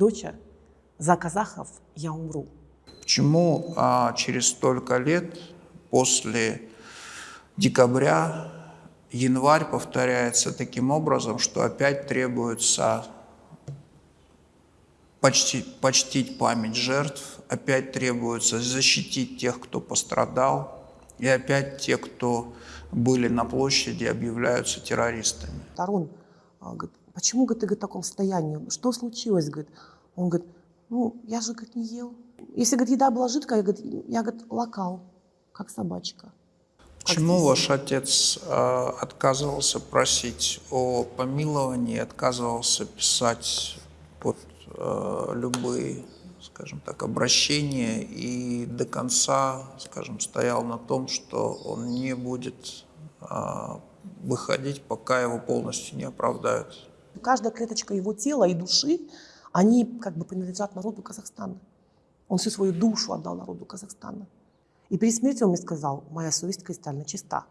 доча, за казахов я умру. Почему а, через столько лет после декабря январь повторяется таким образом, что опять требуется почти, почтить память жертв, опять требуется защитить тех, кто пострадал, и опять те, кто были на площади, объявляются террористами. Тарун а, говорит, почему говорит, ты говорит, в таком состоянии? Что случилось? Говорит. Он говорит, ну, я же говорит, не ел. Если говорит, еда была жидкая, я, говорит, я говорит, локал, как собачка. Почему как ваш отец э, отказывался просить о помиловании, отказывался писать под э, любые, скажем так, обращения и до конца, скажем, стоял на том, что он не будет э, выходить, пока его полностью не оправдают? Каждая клеточка его тела и души, они как бы принадлежат народу Казахстана. Он всю свою душу отдал народу Казахстана. И перед смертью он мне сказал, моя совесть кристально чиста.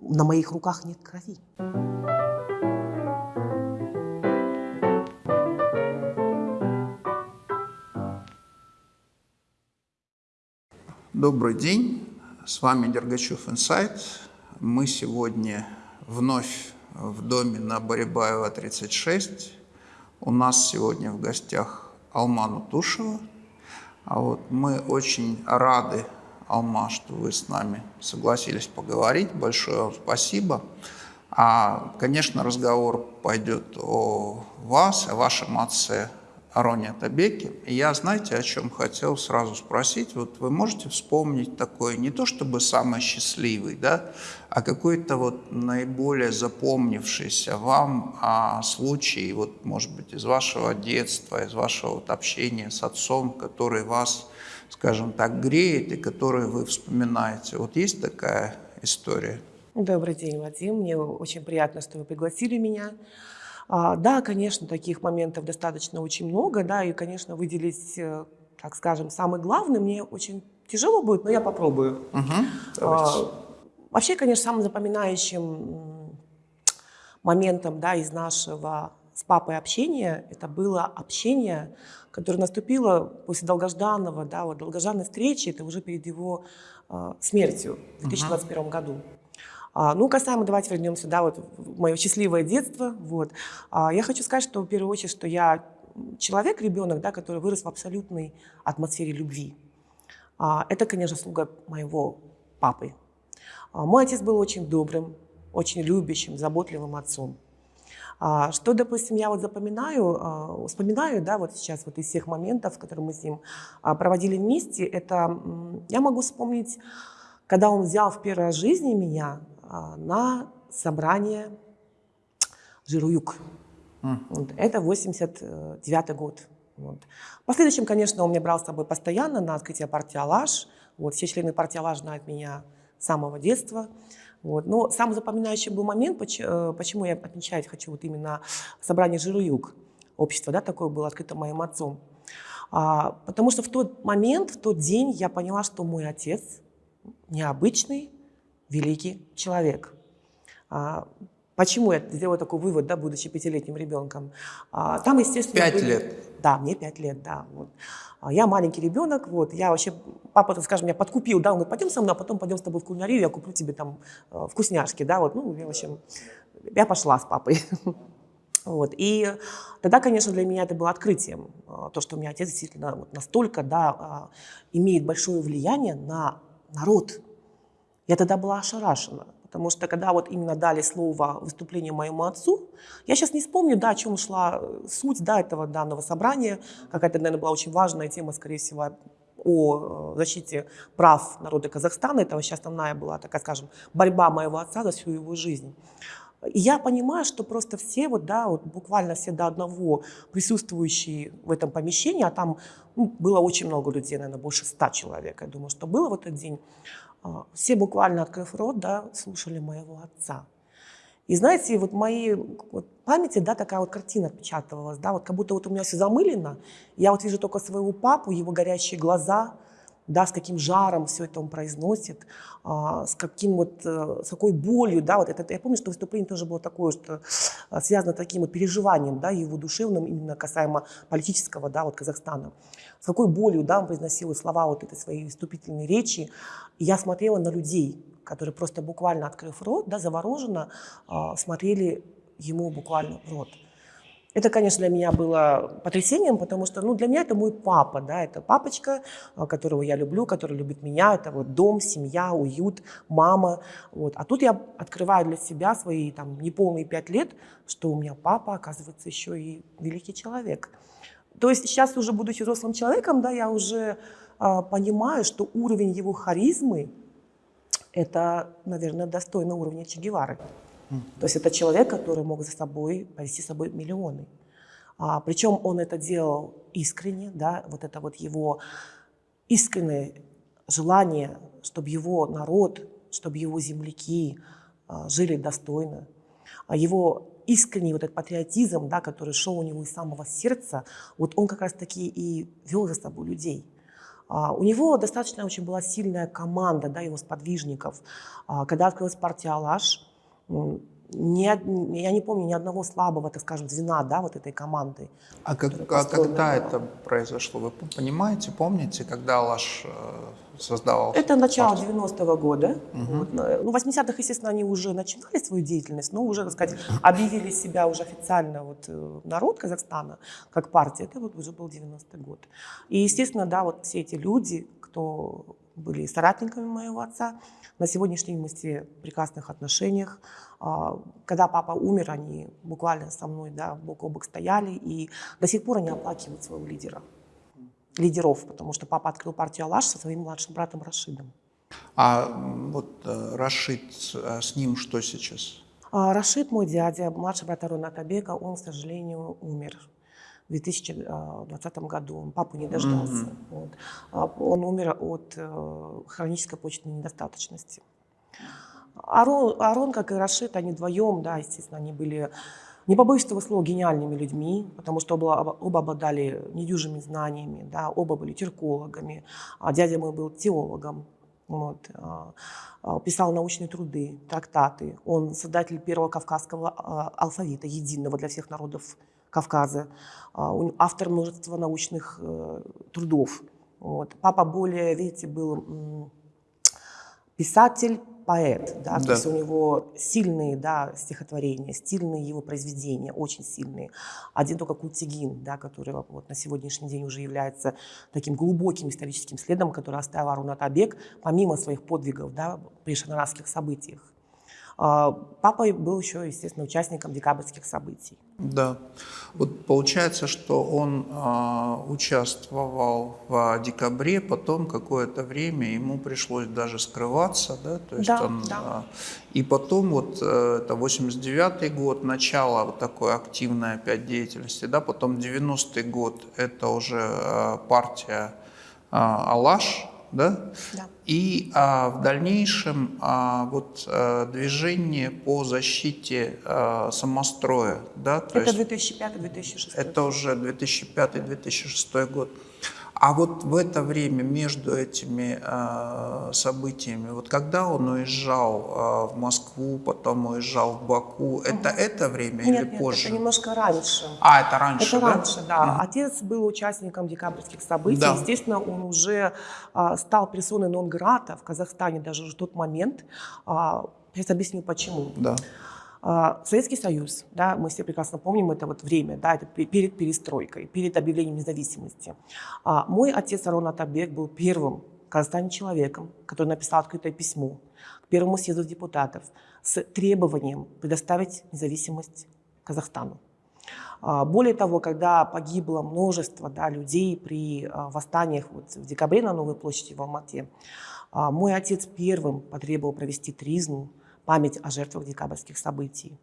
На моих руках нет крови. Добрый день, с вами Дергачев Инсайт. Мы сегодня вновь в доме на Борибаева 36. У нас сегодня в гостях Алману Тушева. А вот мы очень рады, Алма, что вы с нами согласились поговорить. Большое вам спасибо. А, конечно, разговор пойдет о вас, о вашем отце Ароне Табеке. И я, знаете, о чем хотел сразу спросить? Вот вы можете вспомнить такой, не то чтобы самый счастливый, да, а какой-то вот наиболее запомнившийся вам а, случай, вот, может быть, из вашего детства, из вашего вот общения с отцом, который вас, скажем так, греет и который вы вспоминаете. Вот есть такая история? Добрый день, Вадим. Мне очень приятно, что вы пригласили меня. А, да, конечно, таких моментов достаточно очень много, да, и, конечно, выделить, э, так скажем, самый главный мне очень тяжело будет, но я попробую. Угу, вообще, конечно, самым запоминающим моментом, да, из нашего с папой общения, это было общение, которое наступило после долгожданного, да, вот долгожданной встречи, это уже перед его э, смертью в 2021 угу. году. А, ну, касаемо, давайте вернемся, да, вот мое счастливое детство, вот. А, я хочу сказать, что в первую очередь, что я человек, ребенок, да, который вырос в абсолютной атмосфере любви. А, это, конечно, слуга моего папы. Мой отец был очень добрым, очень любящим, заботливым отцом. Что, допустим, я вот запоминаю, вспоминаю, да, вот сейчас вот из всех моментов, которые мы с ним проводили вместе, это я могу вспомнить, когда он взял в первой жизни меня на собрание Жируюк. Mm. Вот, это 89 год. Вот. В последующем, конечно, он меня брал с собой постоянно на открытие партии «Алаш». Вот, все члены партии «Алаш» знают меня с самого детства. Вот. Но самый запоминающий был момент, э, почему я отмечать хочу вот именно собрание «Жируюк». Общество да, такое было открыто моим отцом. А, потому что в тот момент, в тот день я поняла, что мой отец необычный, великий человек. А, почему я сделала такой вывод, да, будучи пятилетним ребенком? А, там, естественно... Пять были... лет? Да, мне пять лет, да. Вот. А, я маленький ребенок, вот, я вообще, папа, так скажем, меня подкупил, да, он говорит, пойдем со мной, а потом пойдем с тобой в кулинарию, я куплю тебе там э, вкусняшки, да, вот, ну, в общем, я пошла с папой. Вот. И тогда, конечно, для меня это было открытием, э, то, что у меня отец действительно вот настолько да, имеет большое влияние на народ, я тогда была ошарашена, потому что когда вот именно дали слово выступлению моему отцу, я сейчас не вспомню, да, о чем шла э, суть да, этого данного собрания, какая-то, наверное, была очень важная тема, скорее всего, о э, защите прав народа Казахстана. Это вообще основная была, такая скажем, борьба моего отца за всю его жизнь. И я понимаю, что просто все, вот, да, вот буквально все до одного присутствующие в этом помещении, а там ну, было очень много людей, наверное, больше ста человек, я думаю, что было в этот день, все буквально, открыв рот, да, слушали моего отца. И знаете, вот в моей вот, памяти, да, такая вот картина отпечатывалась, да, вот как будто вот у меня все замылено, я вот вижу только своего папу, его горящие глаза, да, с каким жаром все это он произносит, а, с каким вот, э, с какой болью, да, вот это, я помню, что выступление тоже было такое, что а, связано с таким вот переживанием, да, его душевным, именно касаемо политического, да, вот Казахстана. С какой болью, да, он произносил слова вот этой своей вступительной речи. И я смотрела на людей, которые просто буквально открыв рот, да, завороженно а, смотрели ему буквально в рот. Это, конечно, для меня было потрясением, потому что ну, для меня это мой папа, да, это папочка, а, которого я люблю, который любит меня, это вот дом, семья, уют, мама. Вот. А тут я открываю для себя свои там, неполные пять лет, что у меня папа, оказывается, еще и великий человек. То есть сейчас уже, будучи взрослым человеком, да, я уже а, понимаю, что уровень его харизмы, это, наверное, достойно уровня Че Гевары. То есть это человек, который мог за собой повести с собой миллионы. А, причем он это делал искренне, да, вот это вот его искреннее желание, чтобы его народ, чтобы его земляки а, жили достойно. А его искренний вот этот патриотизм, да, который шел у него из самого сердца, вот он как раз-таки и вел за собой людей. А, у него достаточно очень была сильная команда, да, его сподвижников. А, когда открылась партия «Алаш», ни, я не помню ни одного слабого, так скажем, звена да, вот этой команды. А, как, а когда это произошло? Вы понимаете, помните, когда Алаш э, создавался? Это начало 90-го года. Угу. Вот, ну, в 80-х, естественно, они уже начинали свою деятельность, но уже, так сказать, объявили себя уже официально вот, э, народ Казахстана как партия. Это вот уже был 90-й год. И, естественно, да, вот все эти люди, кто были соратниками моего отца, на сегодняшний день мы все в прекрасных отношениях. А, когда папа умер, они буквально со мной да, бок о бок стояли, и до сих пор они оплакивают своего лидера, лидеров, потому что папа открыл партию «Алаш» со своим младшим братом Рашидом. А вот э, Рашид, э, с ним что сейчас? А, Рашид, мой дядя, младший брат Арона Табека, он, к сожалению, умер в 2020 году. Он папу не дождался. Mm-hmm. Вот. А, он умер от э, хронической почечной недостаточности. Арон, Арон, как и Рашид, они вдвоем, да, естественно, они были, не побоюсь этого слова, гениальными людьми, потому что оба, оба обладали недюжими знаниями, да, оба были тюркологами, а дядя мой был теологом, вот, а, а, писал научные труды, трактаты. Он создатель первого кавказского алфавита, единого для всех народов Кавказа, автор множества научных э, трудов. Вот. Папа более, видите, был писатель, поэт, да, да. то есть у него сильные да, стихотворения, сильные его произведения, очень сильные. Один только Кутигин, да, который вот на сегодняшний день уже является таким глубоким историческим следом, который оставил Арунат Абек, помимо своих подвигов да, при шанарасских событиях. А, папа был еще, естественно, участником декабрьских событий. Да. Вот получается, что он э, участвовал в декабре, потом какое-то время ему пришлось даже скрываться, да, то есть да, он, да. Э, и потом вот э, это 89 год, начало вот такой активной опять деятельности, да, потом 90-й год, это уже э, партия э, Алаш, да? Да. И а, в дальнейшем а, вот а, движение по защите а, самостроя, да? То это 2005-2006. Это уже 2005-2006 год. А вот в это время между этими э, событиями, вот когда он уезжал э, в Москву, потом уезжал в Баку, это угу. это время нет, или нет, позже? это немножко раньше. А, это раньше, это да? раньше, да. Угу. Отец был участником декабрьских событий. Да. Естественно, он уже э, стал персоной нон-грата в Казахстане даже в тот момент. Э, сейчас объясню, почему. Да. А, Советский Союз, да, мы все прекрасно помним это вот время, да, это перед перестройкой, перед объявлением независимости. А, мой отец Арон Атабек был первым в человеком, который написал открытое письмо к первому съезду депутатов с требованием предоставить независимость Казахстану. А, более того, когда погибло множество да, людей при восстаниях вот в декабре на Новой площади в Алмате, мой отец первым потребовал провести тризну память о жертвах декабрьских событий.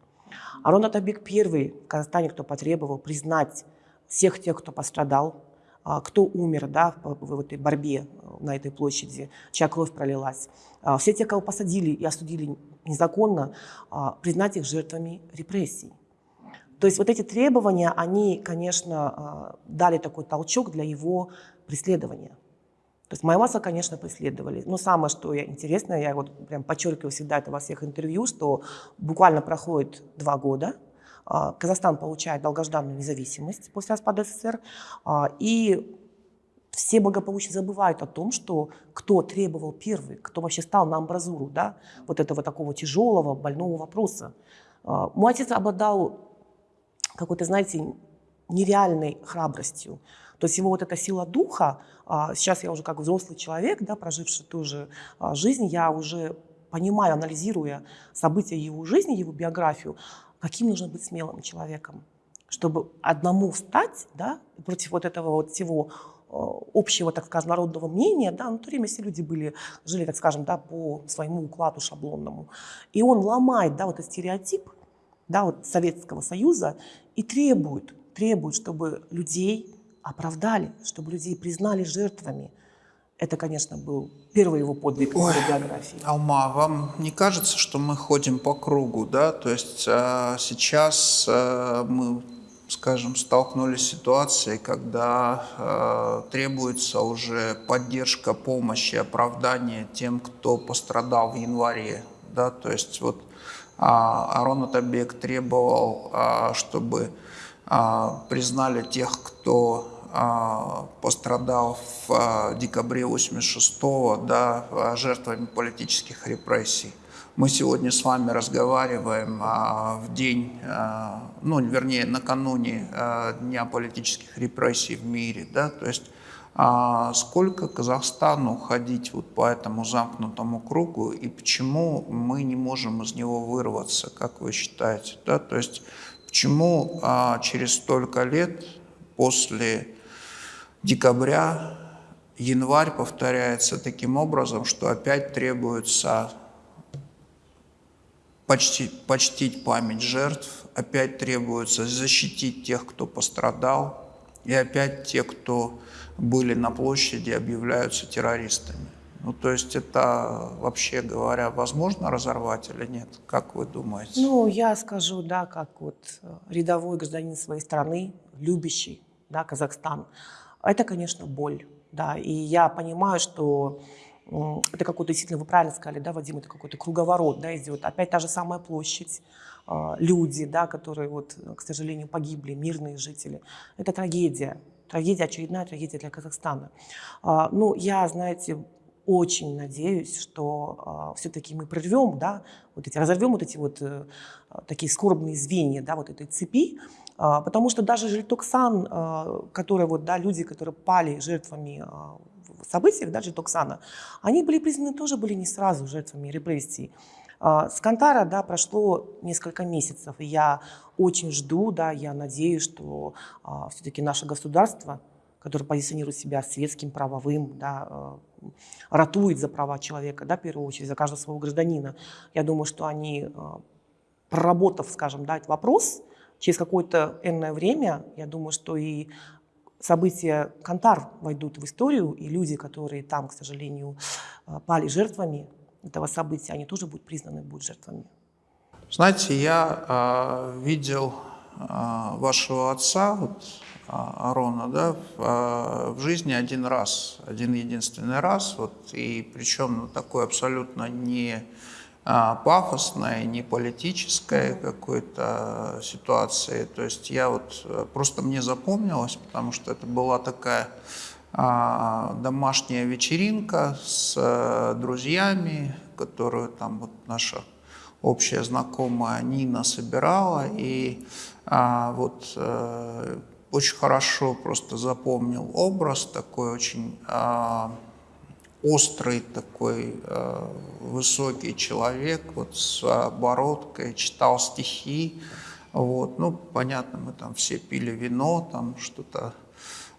Арон Атабек первый в Казахстане, кто потребовал признать всех тех, кто пострадал, а, кто умер да, в этой борьбе на этой площади, чья кровь пролилась. А, все те, кого посадили и осудили незаконно, а, признать их жертвами репрессий. То есть вот эти требования, они, конечно, дали такой толчок для его преследования. То есть Майваса, конечно, преследовали. Но самое, что я, интересное, я вот прям подчеркиваю всегда это во всех интервью, что буквально проходит два года, а, Казахстан получает долгожданную независимость после распада СССР, а, и все благополучно забывают о том, что кто требовал первый, кто вообще стал на амбразуру да, вот этого такого тяжелого, больного вопроса. А, мой отец обладал какой-то, знаете, нереальной храбростью. То есть его вот эта сила духа, а, сейчас я уже как взрослый человек, да, проживший ту же а, жизнь, я уже понимаю, анализируя события его жизни, его биографию, каким нужно быть смелым человеком, чтобы одному встать да, против вот этого вот всего общего, так скажем, народного мнения, да, ну, в то время все люди были, жили, так скажем, да, по своему укладу шаблонному. И он ломает, да, вот этот стереотип, да, вот Советского Союза и требует, требует, чтобы людей оправдали, чтобы людей признали жертвами. Это, конечно, был первый его подвиг Ой, в биографии. Алма, вам не кажется, что мы ходим по кругу, да? То есть э, сейчас э, мы скажем, столкнулись с ситуацией, когда э, требуется уже поддержка, помощь и оправдание тем, кто пострадал в январе. Да? То есть вот э, Арон Атабек требовал, э, чтобы э, признали тех, кто пострадал в э, декабре 86-го да, жертвами политических репрессий. Мы сегодня с вами разговариваем а, в день, а, ну, вернее, накануне а, Дня политических репрессий в мире, да, то есть а сколько Казахстану ходить вот по этому замкнутому кругу и почему мы не можем из него вырваться, как вы считаете? Да? То есть почему а, через столько лет после декабря январь повторяется таким образом, что опять требуется почти, почтить память жертв, опять требуется защитить тех, кто пострадал, и опять те, кто были на площади, объявляются террористами. Ну, то есть это, вообще говоря, возможно разорвать или нет? Как вы думаете? Ну, я скажу, да, как вот э, рядовой гражданин своей страны, любящий, да, Казахстан. Это, конечно, боль, да, и я понимаю, что это какой-то, действительно, вы правильно сказали, да, Вадим, это какой-то круговорот, да, идет. Опять та же самая площадь, а, люди, да, которые, вот, к сожалению, погибли, мирные жители. Это трагедия, трагедия, очередная трагедия для Казахстана. А, ну, я, знаете, очень надеюсь, что а, все-таки мы прорвем, да, вот эти, разорвем вот эти вот э, такие скорбные звенья, да, вот этой цепи, потому что даже Жильтоксан, который вот, да, люди, которые пали жертвами событиях, даже Токсана, они были признаны тоже были не сразу жертвами репрессий. А, с Кантара да, прошло несколько месяцев, и я очень жду, да, я надеюсь, что а, все-таки наше государство, которое позиционирует себя светским, правовым, да, а, ратует за права человека, да, в первую очередь, за каждого своего гражданина. Я думаю, что они, а, проработав, скажем, да, этот вопрос, через какое-то энное время, я думаю, что и события Кантар войдут в историю, и люди, которые там, к сожалению, э, пали жертвами этого события, они тоже будут признаны будут жертвами. Знаете, я э, видел э, вашего отца, вот, Арона, да, в, в жизни один раз, один единственный раз, вот, и причем ну, такой абсолютно не а, пафосной, не политической какой-то ситуации. То есть я вот э, просто мне запомнилось, потому что это была такая а, домашняя вечеринка с э, друзьями, которую там вот наша общая знакомая Нина собирала, и а, вот э, очень хорошо просто запомнил образ такой очень острый такой э, высокий человек, вот с обороткой, читал стихи. Вот. Ну, понятно, мы там все пили вино, там что-то,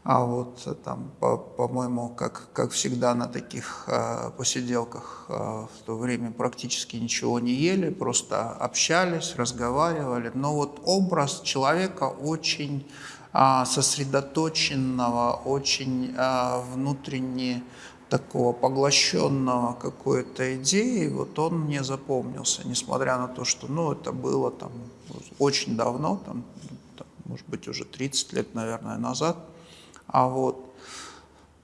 а вот там, по-моему, по как, как всегда на таких э, посиделках э, в то время практически ничего не ели, просто общались, разговаривали. Но вот образ человека очень э, сосредоточенного, очень э, внутренне такого поглощенного какой-то идеей, вот он мне запомнился, несмотря на то, что, ну, это было там очень давно, там, там может быть, уже 30 лет, наверное, назад, а вот.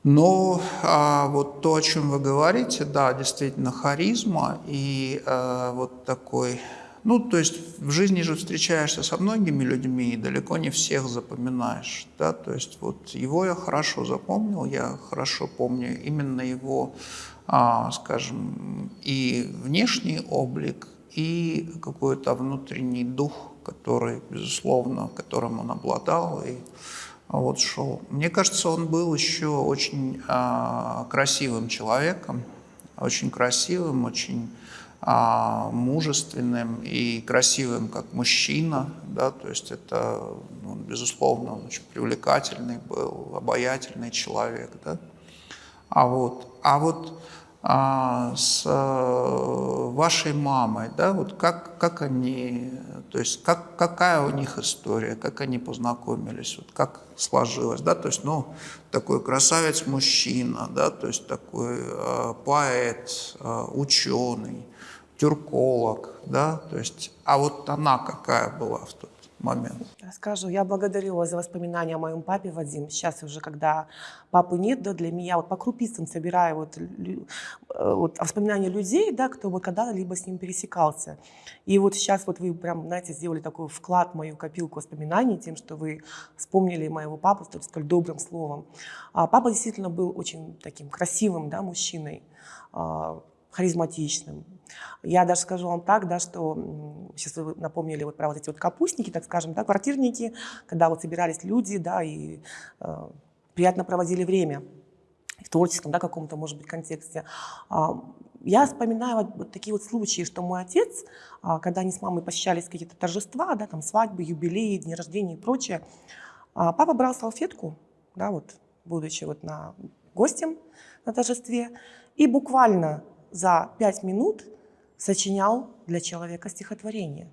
Ну, а вот то, о чем вы говорите, да, действительно, харизма и а, вот такой... Ну, то есть в жизни же встречаешься со многими людьми и далеко не всех запоминаешь, да, то есть вот его я хорошо запомнил, я хорошо помню именно его, а, скажем, и внешний облик, и какой-то внутренний дух, который, безусловно, которым он обладал, и вот шел. Мне кажется, он был еще очень а, красивым человеком, очень красивым, очень мужественным и красивым как мужчина, да, то есть это, ну, безусловно, очень привлекательный был, обаятельный человек, да. А вот, а вот а, с а, вашей мамой, да, вот как, как они, то есть как, какая у них история, как они познакомились, вот как сложилось, да, то есть, ну, такой красавец-мужчина, да, то есть такой э, поэт, э, ученый, тюрколог, да, то есть, а вот она какая была в тот момент? Расскажу. Я благодарю вас за воспоминания о моем папе, Вадим. Сейчас уже, когда папы нет, да, для меня вот по крупицам собираю вот, э, вот воспоминания людей, да, кто вот когда-либо с ним пересекался. И вот сейчас вот вы прям, знаете, сделали такой вклад в мою копилку воспоминаний тем, что вы вспомнили моего папу столь, столь добрым словом. А папа действительно был очень таким красивым, да, мужчиной, а, харизматичным, я даже скажу вам так, да, что сейчас вы напомнили вот про вот эти вот капустники, так скажем, да, квартирники, когда вот собирались люди, да, и э, приятно проводили время в творческом, да, каком-то, может быть, контексте. А, я вспоминаю вот, вот такие вот случаи, что мой отец, а, когда они с мамой посещались какие-то торжества, да, там свадьбы, юбилеи, дни рождения и прочее, а, папа брал салфетку, да, вот, будучи вот на гостем на торжестве, и буквально за пять минут сочинял для человека стихотворение,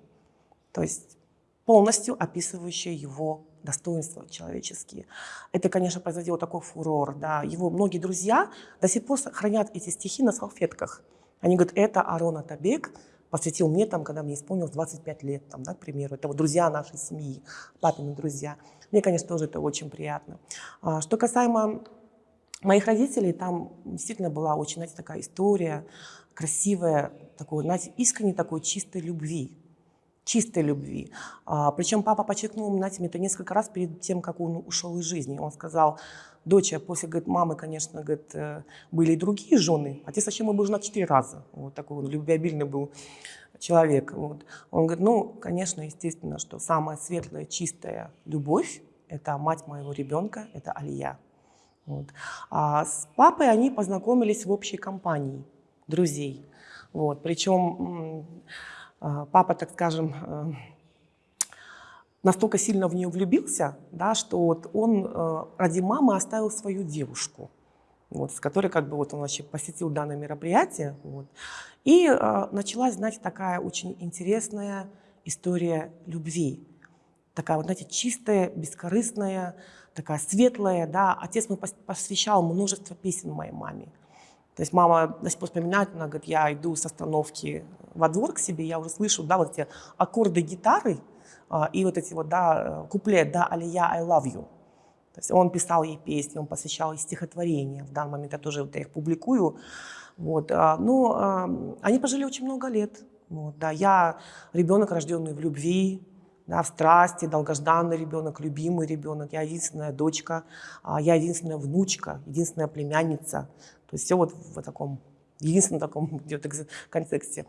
то есть полностью описывающее его достоинства человеческие. Это, конечно, производило такой фурор. Да. Его многие друзья до сих пор хранят эти стихи на салфетках. Они говорят, это Арон Атабек посвятил мне, там, когда мне исполнилось 25 лет, там, да, к примеру. Это вот друзья нашей семьи, папины друзья. Мне, конечно, тоже это очень приятно. А, что касаемо моих родителей, там действительно была очень, знаете, такая история красивая, такой, знаете, искренней такой чистой любви. Чистой любви. А, причем папа подчеркнул, знаете, мне это несколько раз перед тем, как он ушел из жизни. Он сказал, дочь, после говорит, мамы, конечно, говорит, э, были и другие жены. Отец вообще мой был женат четыре раза. Вот такой он любвеобильный был человек. Вот. Он говорит, ну, конечно, естественно, что самая светлая, чистая любовь – это мать моего ребенка, это Алия. Вот. А с папой они познакомились в общей компании – друзей. Вот. Причем а, папа, так скажем, э, настолько сильно в нее влюбился, да, что вот он э, ради мамы оставил свою девушку, вот, с которой как бы вот он вообще посетил данное мероприятие. Вот. И э, началась, знаете, такая очень интересная история любви. Такая вот, знаете, чистая, бескорыстная, такая светлая. Да. Отец мне посвящал множество песен моей маме. То есть мама до сих пор вспоминает, она говорит, я иду с остановки во двор к себе, я уже слышу, да, вот эти аккорды гитары а, и вот эти вот, да, куплет, да, Алия, I love you. То есть он писал ей песни, он посвящал ей стихотворения. В данный момент я тоже вот, их публикую. Вот. А, но а, они пожили очень много лет. Вот, да. Я ребенок, рожденный в любви, да, в страсти, долгожданный ребенок, любимый ребенок. Я единственная дочка, я единственная внучка, единственная племянница. То есть все вот в таком, единственном таком контексте.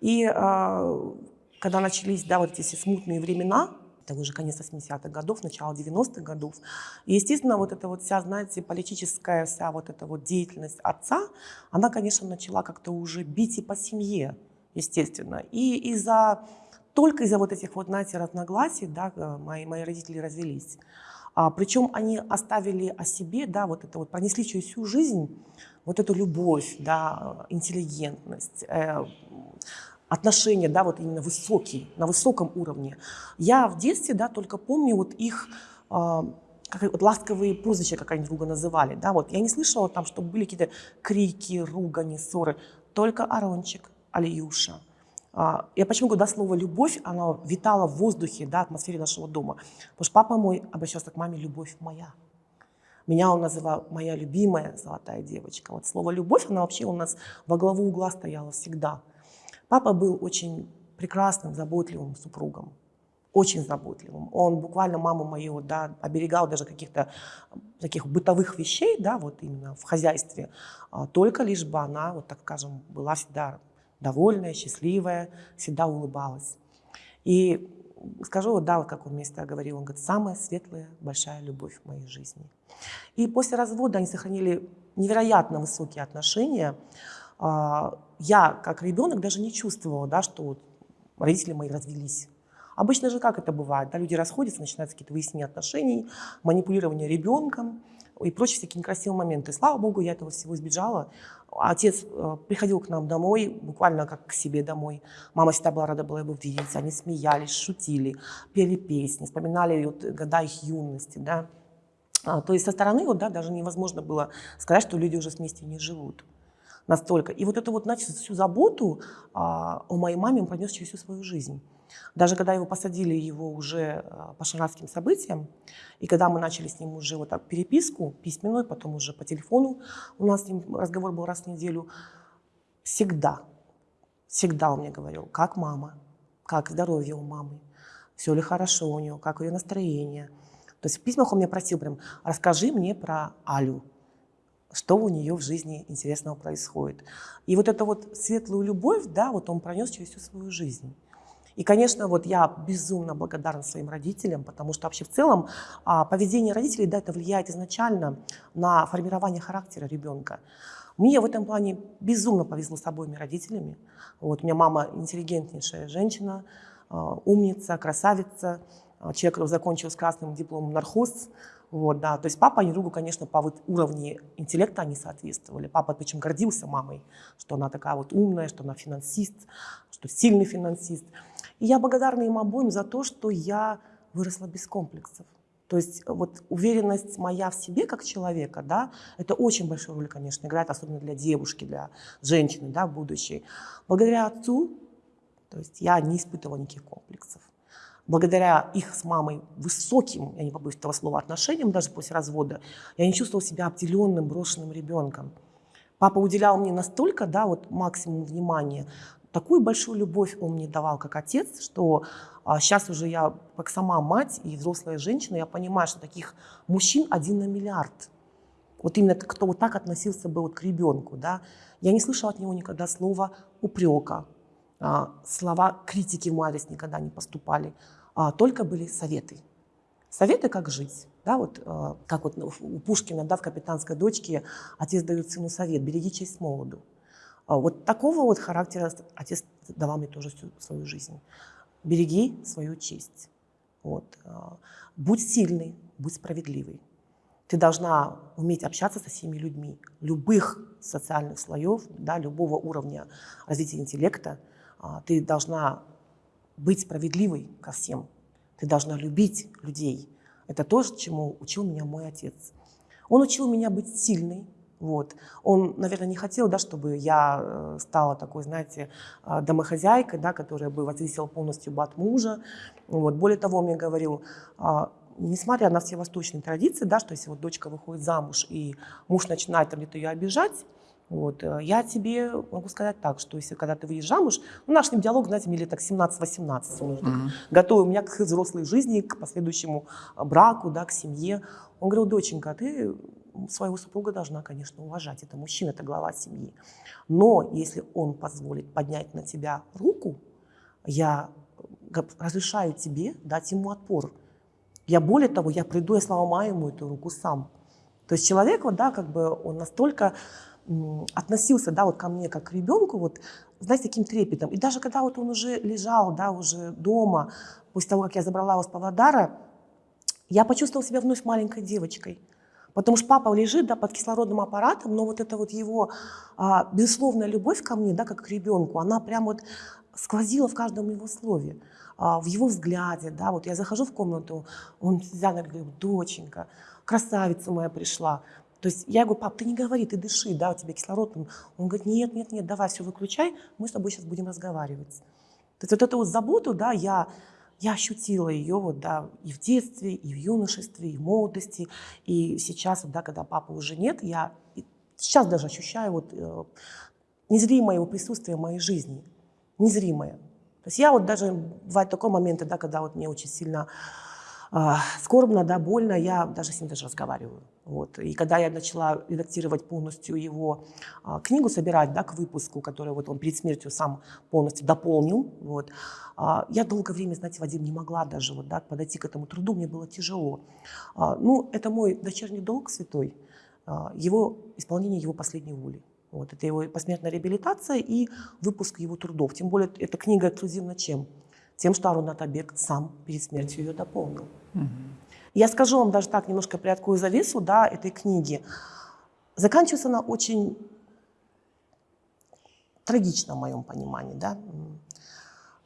И э, когда начались, да, вот эти все смутные времена, это уже конец 80-х годов, начало 90-х годов. И, естественно, вот эта вот вся, знаете, политическая вся вот эта вот деятельность отца, она, конечно, начала как-то уже бить и по семье, естественно. И из-за, только из-за вот этих вот, знаете, разногласий, да, э, мои, мои родители развелись. А, причем они оставили о себе, да, вот это вот, пронесли через всю жизнь вот эту любовь, да, интеллигентность, э, отношения, да, вот именно высокие, на высоком уровне. Я в детстве, да, только помню вот их э, как, вот ласковые прозвища, как они друга называли, да, вот я не слышала там, чтобы были какие-то крики, ругани, ссоры, только Арончик, Алиюша. А, я почему говорю, да, слово «любовь», оно витало в воздухе, да, атмосфере нашего дома. Потому что папа мой обращался к маме «любовь моя». Меня он называл моя любимая золотая девочка. Вот слово «любовь», она вообще у нас во главу угла стояла всегда. Папа был очень прекрасным, заботливым супругом очень заботливым. Он буквально маму мою да, оберегал даже каких-то таких бытовых вещей, да, вот именно в хозяйстве, а, только лишь бы она, вот так скажем, была всегда довольная, счастливая, всегда улыбалась. И скажу, вот да, вот как он мне всегда говорил, он говорит, самая светлая, большая любовь в моей жизни. И после развода они сохранили невероятно высокие отношения. А, я, как ребенок, даже не чувствовала, да, что родители мои развелись. Обычно же как это бывает? Да, люди расходятся, начинаются какие-то выяснения отношений, манипулирование ребенком и прочие всякие некрасивые моменты. Слава богу, я этого всего избежала. Отец э, приходил к нам домой, буквально как к себе домой. Мама всегда была рада была его видеть. Они смеялись, шутили, пели песни, вспоминали вот, года их юности. Да. А, то есть со стороны вот, да, даже невозможно было сказать, что люди уже вместе не живут настолько. И вот эту вот значит, всю заботу а, о моей маме он пронес через всю свою жизнь. Даже когда его посадили его уже а, по шарадским событиям, и когда мы начали с ним уже вот так переписку письменную, потом уже по телефону, у нас с ним разговор был раз в неделю, всегда, всегда он мне говорил, как мама, как здоровье у мамы, все ли хорошо у нее, как ее настроение. То есть в письмах он мне просил прям, расскажи мне про Алю, что у нее в жизни интересного происходит. И вот эту вот светлую любовь, да, вот он пронес через всю свою жизнь. И, конечно, вот я безумно благодарна своим родителям, потому что вообще в целом а, поведение родителей, да, это влияет изначально на формирование характера ребенка. Мне в этом плане безумно повезло с обоими родителями. Вот, у меня мама интеллигентнейшая женщина, а, умница, красавица, а, человек, который закончил с красным дипломом нархоз, вот, да. То есть папа и другу, конечно, по вот уровню интеллекта они соответствовали. Папа причем гордился мамой, что она такая вот умная, что она финансист, что сильный финансист. И я благодарна им обоим за то, что я выросла без комплексов. То есть вот уверенность моя в себе как человека, да, это очень большую роль, конечно, играет, особенно для девушки, для женщины, да, будущей. Благодаря отцу, то есть я не испытывала никаких комплексов. Благодаря их с мамой высоким, я не побоюсь этого слова, отношениям, даже после развода, я не чувствовала себя обделенным, брошенным ребенком. Папа уделял мне настолько, да, вот максимум внимания, такую большую любовь он мне давал как отец, что а, сейчас уже я, как сама мать и взрослая женщина, я понимаю, что таких мужчин один на миллиард. Вот именно кто вот так относился бы вот к ребенку. Да? Я не слышала от него никогда слова упрека, а, слова критики в мой адрес никогда не поступали, а только были советы. Советы, как жить. Да, вот, а, как вот у Пушкина да, в «Капитанской дочке» отец дает сыну совет «береги честь молоду». А вот такого вот характера отец давал мне тоже всю свою жизнь. Береги свою честь. Вот. А, будь сильный, будь справедливый. Ты должна уметь общаться со всеми людьми, любых социальных слоев, да, любого уровня развития интеллекта. А, ты должна быть справедливой ко всем. Ты должна любить людей. Это то, чему учил меня мой отец. Он учил меня быть сильной, вот. Он, наверное, не хотел, да, чтобы я э, стала такой, знаете, э, домохозяйкой, да, которая бы зависела полностью бы от мужа. Вот. Более того, он мне говорил, а, несмотря на все восточные традиции, да, что если вот дочка выходит замуж и муж начинает там где-то ее обижать, вот, э, я тебе могу сказать так, что если когда ты выйдешь замуж, ну, наш ним диалог, знаете, мне лет так 17-18, он уже готовый у меня к взрослой жизни, к последующему браку, да, к семье. Он говорил, доченька, ты своего супруга должна, конечно, уважать. Это мужчина, это глава семьи. Но если он позволит поднять на тебя руку, я разрешаю тебе дать ему отпор. Я более того, я приду, я сломаю ему эту руку сам. То есть человек, вот, да, как бы он настолько относился, да, вот ко мне как к ребенку, вот, знаете, таким трепетом. И даже когда вот он уже лежал, да, уже дома, после того, как я забрала его с Павлодара, я почувствовала себя вновь маленькой девочкой. Потому что папа лежит да, под кислородным аппаратом, но вот эта вот его а, безусловная любовь ко мне, да, как к ребенку, она прям вот сквозила в каждом его слове, а, в его взгляде. Да, вот я захожу в комнату, он всегда говорит, доченька, красавица моя пришла. То есть я говорю, пап, ты не говори, ты дыши, да, у тебя кислород. Он говорит, нет, нет, нет, давай все выключай, мы с тобой сейчас будем разговаривать. То есть вот эту вот заботу, да, я я ощутила ее вот, да, и в детстве, и в юношестве, и в молодости, и сейчас, вот, да, когда папы уже нет, я сейчас даже ощущаю вот, э, незримое его присутствие в моей жизни, незримое. То есть я вот даже, бывают такие моменты, да, когда вот мне очень сильно скорбно, да, больно, я даже с ним даже разговариваю. Вот. И когда я начала редактировать полностью его э, книгу, собирать да, к выпуску, которую вот он перед смертью сам полностью дополнил, вот, э, я долгое время, знаете, Вадим, не могла даже вот, да, подойти к этому труду, мне было тяжело. Э, ну, это мой дочерний долг святой, э, его исполнение его последней воли. Вот, это его посмертная реабилитация и выпуск его трудов. Тем более эта книга эксклюзивна чем? Тем, что Арун Атабек сам перед смертью ее дополнил. Угу. Я скажу вам даже так, немножко приоткрою завесу да, этой книги. Заканчивается она очень трагично в моем понимании. Да?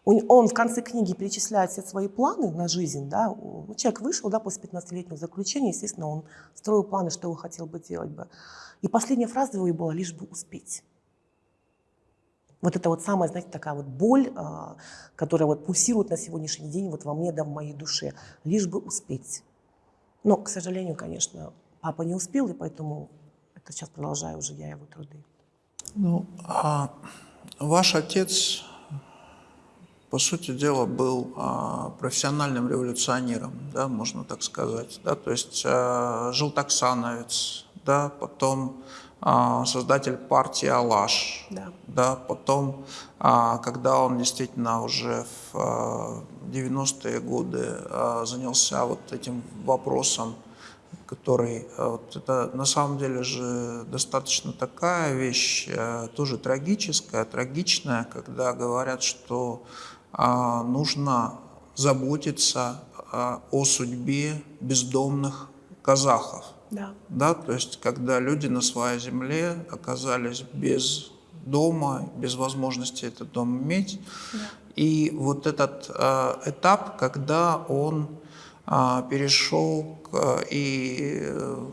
Он в конце книги перечисляет все свои планы на жизнь. Да? Человек вышел да, после 15-летнего заключения, естественно, он строил планы, что он хотел бы делать. Бы. И последняя фраза его была «лишь бы успеть». Вот это вот самая, знаете, такая вот боль, а, которая вот пульсирует на сегодняшний день вот во мне, да, в моей душе. Лишь бы успеть. Но, к сожалению, конечно, папа не успел, и поэтому это сейчас продолжаю уже я его труды. Ну, а ваш отец, по сути дела, был а, профессиональным революционером, да, можно так сказать. Да? То есть а, жил таксановец, да, потом создатель партии «Алаш», да. Да, потом, а, когда он действительно уже в 90-е а, годы занялся вот этим вопросом, который, вот это на самом деле же достаточно такая вещь, тоже трагическая, трагичная, когда говорят, что нужно заботиться о судьбе бездомных казахов. Да. да. То есть, когда люди на своей земле оказались без дома, без возможности этот дом иметь. Да. И вот этот э, этап, когда он э, перешел к, и э,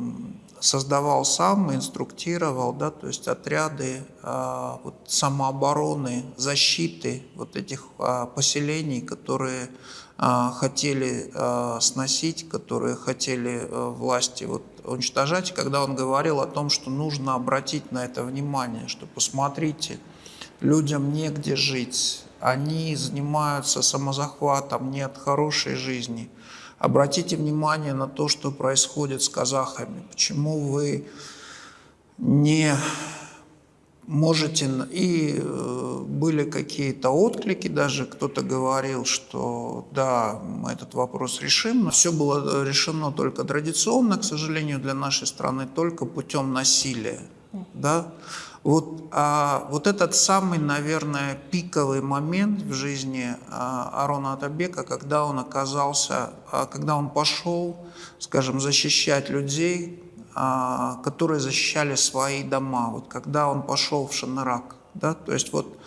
создавал сам, инструктировал, да, то есть отряды э, вот, самообороны, защиты вот этих э, поселений, которые хотели э, сносить, которые хотели э, власти вот, уничтожать, когда он говорил о том, что нужно обратить на это внимание, что посмотрите, людям негде жить, они занимаются самозахватом, нет хорошей жизни. Обратите внимание на то, что происходит с казахами, почему вы не можете, и э, были какие-то отклики, даже кто-то говорил, что да, мы этот вопрос решим, но все было решено только традиционно, к сожалению, для нашей страны, только путем насилия. Да? Вот, а, вот этот самый, наверное, пиковый момент в жизни а, Арона Атабека, когда он оказался, а, когда он пошел, скажем, защищать людей, которые защищали свои дома, вот когда он пошел в Шанарак. Да? То есть вот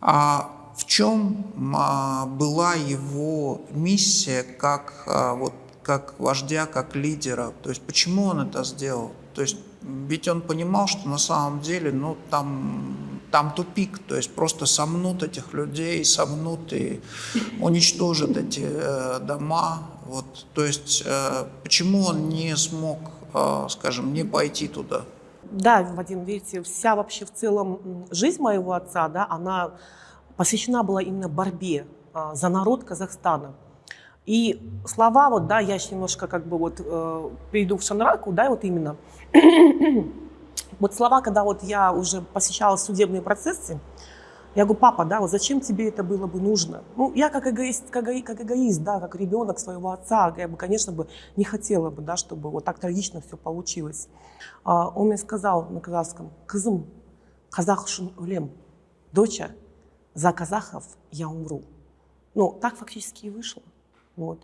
а в чем а, была его миссия как, а, вот, как вождя, как лидера? То есть почему он это сделал? То есть ведь он понимал, что на самом деле ну, там, там тупик, то есть просто сомнут этих людей, сомнут и уничтожат эти э, дома. Вот. То есть э, почему он не смог а, скажем, не пойти туда? Да, Вадим, видите, вся вообще в целом жизнь моего отца, да, она посвящена была именно борьбе а, за народ Казахстана. И слова, вот, да, я еще немножко как бы вот э, перейду в Шанраку, да, вот именно. вот слова, когда вот я уже посещала судебные процессы, я говорю, папа, да, вот зачем тебе это было бы нужно? Ну, я как эгоист, как, как эгоист, да, как ребенок своего отца, я бы, конечно, бы не хотела бы, да, чтобы вот так трагично все получилось. А, он мне сказал на казахском, кызым, казах өлем, доча, за казахов я умру. Ну, так фактически и вышло. Вот.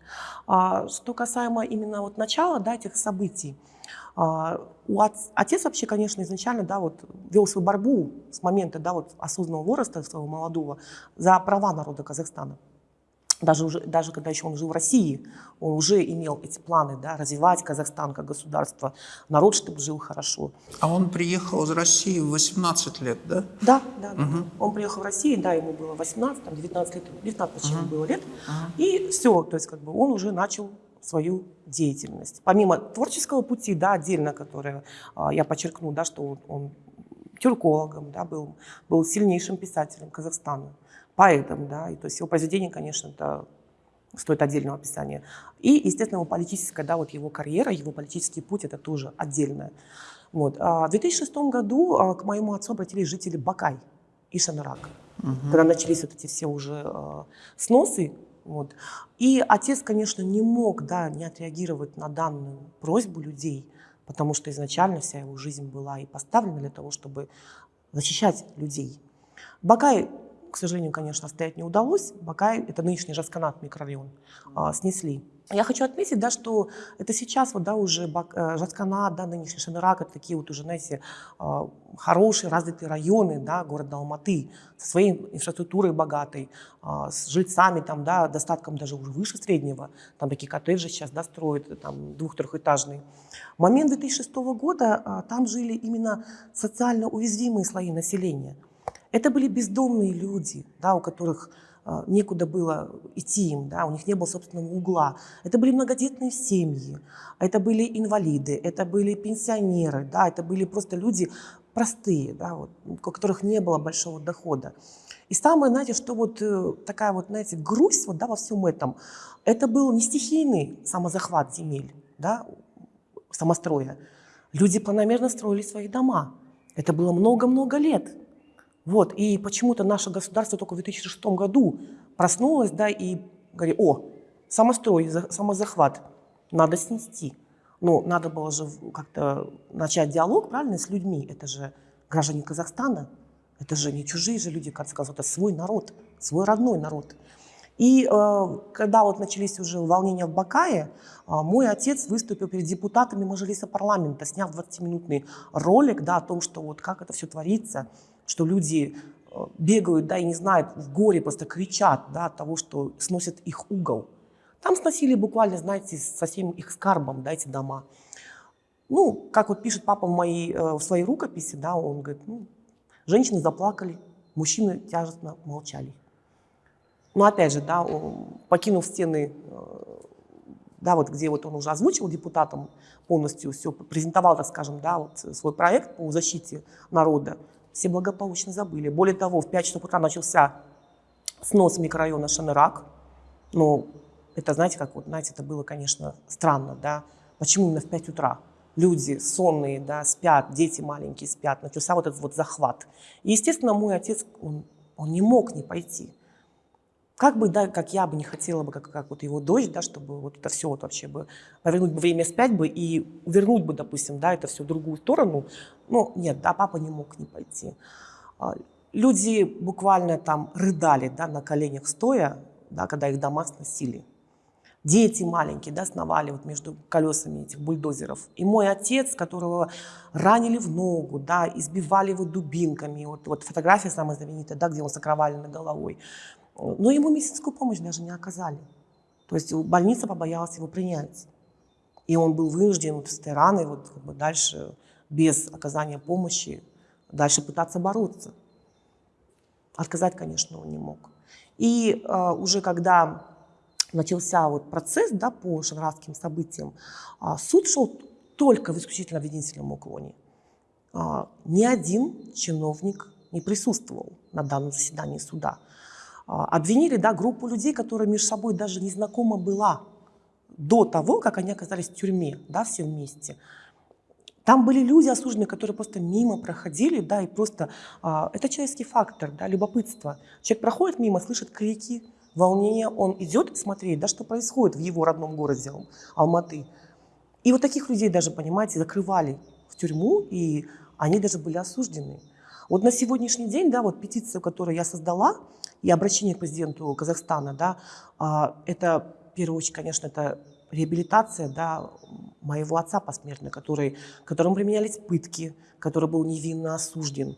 А, что касаемо именно вот начала да, этих событий, а, у отец вообще, конечно, изначально да, вот, вел свою борьбу с момента да, вот, осознанного возраста своего молодого за права народа Казахстана. даже, уже, даже когда еще он жил в России, он уже имел эти планы, да, развивать Казахстан как государство, народ, чтобы жил хорошо. А он приехал из России в 18 лет, да? Да, да. да. Он приехал в Россию, да, ему было 18, там, 19 лет, 19 почему угу. было лет, угу. и все, то есть как бы он уже начал свою деятельность. Помимо творческого пути, да, отдельно, которое а, я подчеркну, да, что он, он тюркологом, да, был, был сильнейшим писателем Казахстана поэтом, да, и то есть его произведение, конечно, это стоит отдельного описания. И, естественно, его политическая, да, вот его карьера, его политический путь, это тоже отдельное. Вот. А в 2006 году а, к моему отцу обратились жители Бакай и Шанарак, угу. когда начались вот эти все уже а, сносы. Вот. И отец, конечно, не мог да, не отреагировать на данную просьбу людей, потому что изначально вся его жизнь была и поставлена для того, чтобы защищать людей. Бакай к сожалению, конечно, стоять не удалось. Бакай, это нынешний Жасканат микрорайон, а, снесли. Я хочу отметить, да, что это сейчас вот, да, уже э, Жасканат, да, нынешний Шамирак, это такие вот уже, знаете, а, хорошие, развитые районы да, города Алматы со своей инфраструктурой богатой, а, с жильцами, там, да, достатком даже уже выше среднего. Там такие коттеджи сейчас да, строят, там, двух-трехэтажные. В момент 2006 года там жили именно социально уязвимые слои населения – это были бездомные люди, да, у которых некуда было идти им, да, у них не было собственного угла. Это были многодетные семьи, это были инвалиды, это были пенсионеры, да, это были просто люди простые, да, вот, у которых не было большого дохода. И самое, знаете, что вот э, такая вот, знаете, грусть вот, да, во всем этом, это был не стихийный самозахват земель, да, самостроя. Люди планомерно строили свои дома. Это было много-много лет. Вот, и почему-то наше государство только в 2006 году проснулось, да, и говорит, о, самострой, самозахват, надо снести. Но надо было же как-то начать диалог, правильно, с людьми. Это же граждане Казахстана, это же не чужие же люди, как сказать, это свой народ, свой родной народ. И э, когда вот начались уже волнения в Бакае, э, мой отец выступил перед депутатами Мажилиса парламента, сняв 20-минутный ролик да, о том, что вот как это все творится, что люди э, бегают, да, и не знают, в горе просто кричат, да, от того, что сносят их угол. Там сносили буквально, знаете, со всем их скарбом, да, эти дома. Ну, как вот пишет папа в, моей, э, в своей рукописи, да, он говорит, ну, женщины заплакали, мужчины тяжестно молчали. Но опять же, да, покинув стены, э, да, вот где вот он уже озвучил депутатам полностью все, презентовал, так скажем, да, вот свой проект по защите народа, все благополучно забыли. Более того, в 5 часов утра начался снос микрорайона Шанырак. Ну, это, знаете, как вот, знаете, это было, конечно, странно, да. Почему именно в 5 утра? Люди сонные, да, спят, дети маленькие спят. Начался вот этот вот захват. И, естественно, мой отец, он, он не мог не пойти. Как бы, да, как я бы не хотела бы, как, как вот его дочь, да, чтобы вот это все вот вообще бы повернуть бы время спять бы и вернуть бы, допустим, да, это все в другую сторону. Ну, нет, да, папа не мог не пойти. А, люди буквально там рыдали, да, на коленях стоя, да, когда их дома сносили. Дети маленькие, да, сновали вот между колесами этих бульдозеров. И мой отец, которого ранили в ногу, да, избивали его дубинками. Вот, вот фотография самая знаменитая, да, где он с окровавленной головой. Но ему медицинскую помощь даже не оказали. То есть больница побоялась его принять. И он был вынужден с этой раной вот, как бы дальше, без оказания помощи, дальше пытаться бороться. Отказать, конечно, он не мог. И э, уже когда начался вот процесс да, по шангарадским событиям, э, суд шел только в исключительно обвинительном уклоне. Э, ни один чиновник не присутствовал на данном заседании суда. А, обвинили да, группу людей, которая между собой даже не знакома была до того, как они оказались в тюрьме, да, все вместе. Там были люди осужденные, которые просто мимо проходили, да, и просто а, это человеческий фактор, да, любопытство. Человек проходит мимо, слышит крики, волнение, он идет смотреть, да, что происходит в его родном городе Алматы. И вот таких людей даже, понимаете, закрывали в тюрьму, и они даже были осуждены. Вот на сегодняшний день, да, вот петицию, которую я создала, и обращение к президенту Казахстана, да, а, это, в первую очередь, конечно, это реабилитация да, моего отца посмертно, который, которому применялись пытки, который был невинно осужден.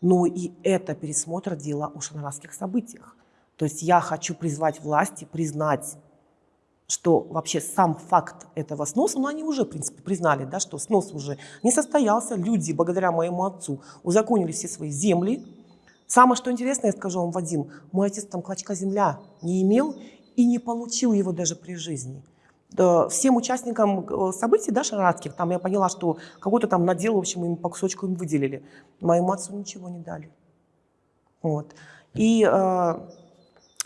Ну и это пересмотр дела о шанарасских событиях. То есть я хочу призвать власти признать, что вообще сам факт этого сноса, ну они уже, в принципе, признали, да, что снос уже не состоялся, люди, благодаря моему отцу, узаконили все свои земли. Самое, что интересно, я скажу вам, Вадим, мой отец там клочка земля не имел и не получил его даже при жизни. Всем участникам э, событий, да, шарадских, там я поняла, что какой-то там надел, в общем, им по кусочку им выделили. Моему отцу ничего не дали. Вот. И, э,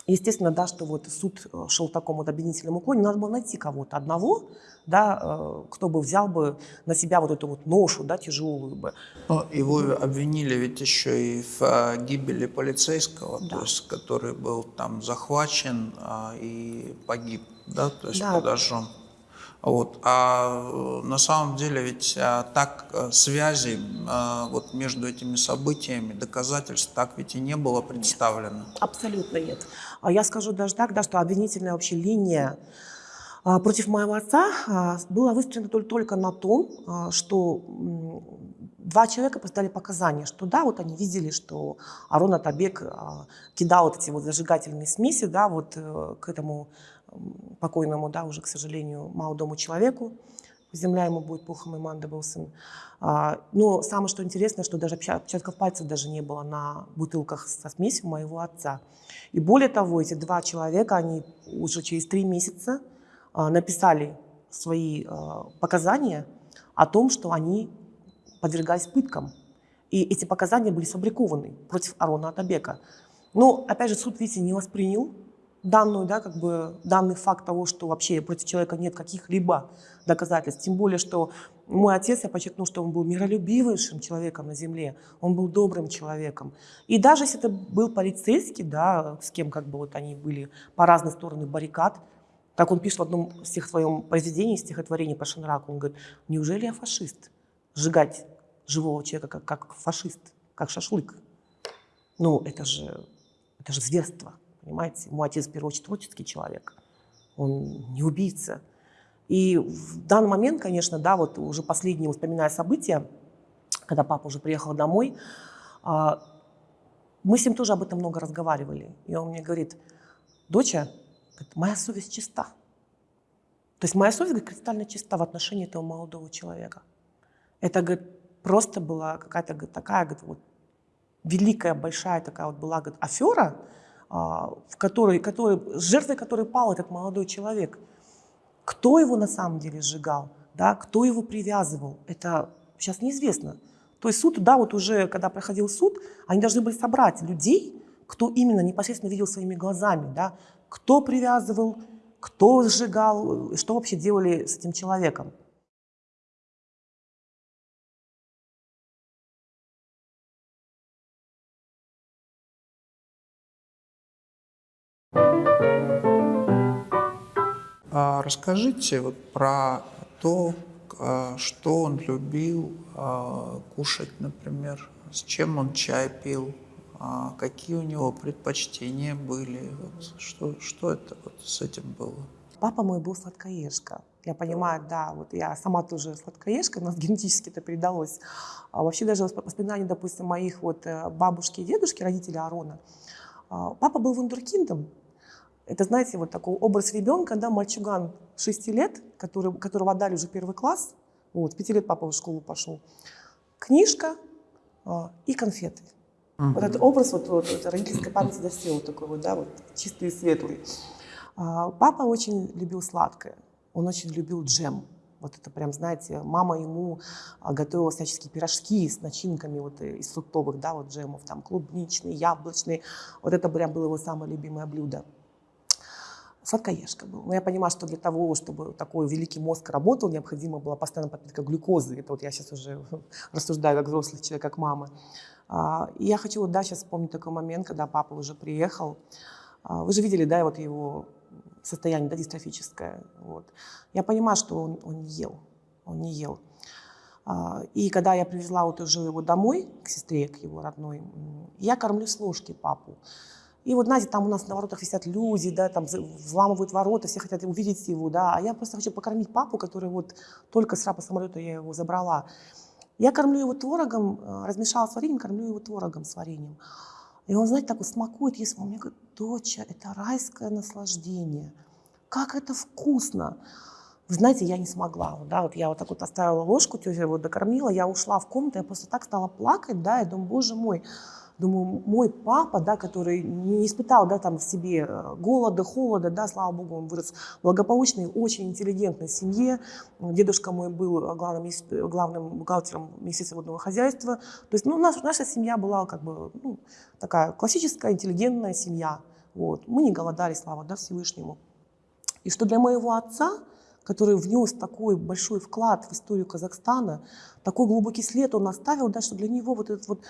естественно, да, что вот суд э, шел в таком вот обвинительном уклоне, надо было найти кого-то одного, да, кто бы взял бы на себя вот эту вот ношу, да, тяжелую бы. Но его обвинили ведь еще и в гибели полицейского, Да. то есть, который был там захвачен а, и погиб, да, то есть Да. подожжен. Вот. А э, на самом деле ведь а, так э, связи а, вот между этими событиями, доказательств так ведь и не было представлено. Абсолютно нет. А я скажу даже так, да, что обвинительная вообще линия против моего отца была выстроена тол- только на том, что два человека дали показания, что да, вот они видели, что Арон Атабек кидал вот эти вот зажигательные смеси, да, вот э, к этому покойному, да, уже, к сожалению, молодому человеку. Земля ему будет пухом, и манда был сын. А, Но самое, что интересно, что даже отпечат- отпечатков пальцев даже не было на бутылках со смесью моего отца. И более того, эти два человека, они уже через три месяца а, написали свои а, показания о том, что они подвергались пыткам. И эти показания были сфабрикованы против Арона Атабека. Но, опять же, суд, видите, не воспринял данную, да, как бы, данный факт того, что вообще против человека нет каких-либо доказательств. Тем более, что мой отец, я подчеркну, что он был миролюбивейшим человеком на земле, он был добрым человеком. И даже если это был полицейский, да, с кем как бы вот они были по разные стороны баррикад, как он пишет в одном стих своем произведении, стихотворении по Шанраку, он говорит, неужели я фашист? Сжигать живого человека как, как фашист, как шашлык. Ну, это же, это же зверство, понимаете? Мой отец, в первую очередь, творческий человек. Он не убийца. И в данный момент, конечно, да, вот уже последние воспоминая события, когда папа уже приехал домой, а, мы с ним тоже об этом много разговаривали. И он мне говорит, доча, моя совесть чиста. То есть моя совесть говорит, кристально чиста в отношении этого молодого человека. Это говорит, просто была какая-то такая говорит, вот, великая, большая такая вот была говорит, афера, в которой, с жертвой которой пал этот молодой человек. Кто его на самом деле сжигал, да, кто его привязывал, это сейчас неизвестно. То есть суд, да, вот уже когда проходил суд, они должны были собрать людей, кто именно непосредственно видел своими глазами, да, кто привязывал, кто сжигал, что вообще делали с этим человеком. Расскажите вот про то, а, что он любил а, кушать, например, с чем он чай пил, а, какие у него предпочтения были, вот, что, что это вот с этим было? Папа мой был сладкоежка. Я понимаю, да, вот я сама тоже сладкоежка, у нас генетически это передалось. А вообще даже восп- воспоминания, допустим, моих вот э, бабушки и дедушки, родителей Арона. Папа был вундеркиндом. Это, знаете, вот такой образ ребенка, да, мальчуган 6 лет, который, которого отдали уже первый класс. Вот, с 5 лет папа в школу пошел. Книжка а, и конфеты. Вот этот образ вот, вот, вот родительской памяти вот такой вот, да, вот чистый и светлый. А, Папа очень любил сладкое, он очень любил джем. Вот это прям, знаете, мама ему а, готовила всяческие пирожки с начинками вот э, из фруктовых, да, вот джемов, там клубничный, яблочный. Вот это прям было его самое любимое блюдо. Сладкоежка был. Но я понимаю, что для того, чтобы такой великий мозг работал, необходимо была постоянная подпитка глюкозы. Это вот я сейчас уже рассуждаю как взрослый человек, как мама. А, И я хочу вот, да, сейчас вспомнить такой момент, когда папа уже приехал. А, Вы же видели, да, вот его состояние, да, дистрофическое. Вот. Я понимаю, что он, он не ел, он не ел. А, И когда я привезла вот уже его домой, к сестре, к его родной, я кормлю с ложки папу. И вот, знаете, там у нас на воротах висят люди, да, там взламывают ворота, все хотят увидеть его, да, а я просто хочу покормить папу, который вот только с рапа самолета я его забрала. Я кормлю его творогом, э, размешала с вареньем, кормлю его творогом с вареньем. И он, знаете, так вот смакует, ест. Он мне говорит, доча, это райское наслаждение. Как это вкусно. Вы знаете, я не смогла. Да, вот я вот так вот оставила ложку, тетя его докормила, я ушла в комнату, я просто так стала плакать, да, и думаю, боже мой, думаю, мой папа, да, который не испытал, да, там в себе э, голода, холода, да, слава богу, он вырос в благополучной, очень интеллигентной семье. Дедушка мой был главным, главным бухгалтером Министерства водного хозяйства. То есть, ну, наша, наша семья была как бы ну, такая классическая, интеллигентная семья. Вот. Мы не голодали, слава да, Всевышнему. И что для моего отца который внес такой большой вклад в историю Казахстана, такой глубокий след он оставил, да, что для него вот этот вот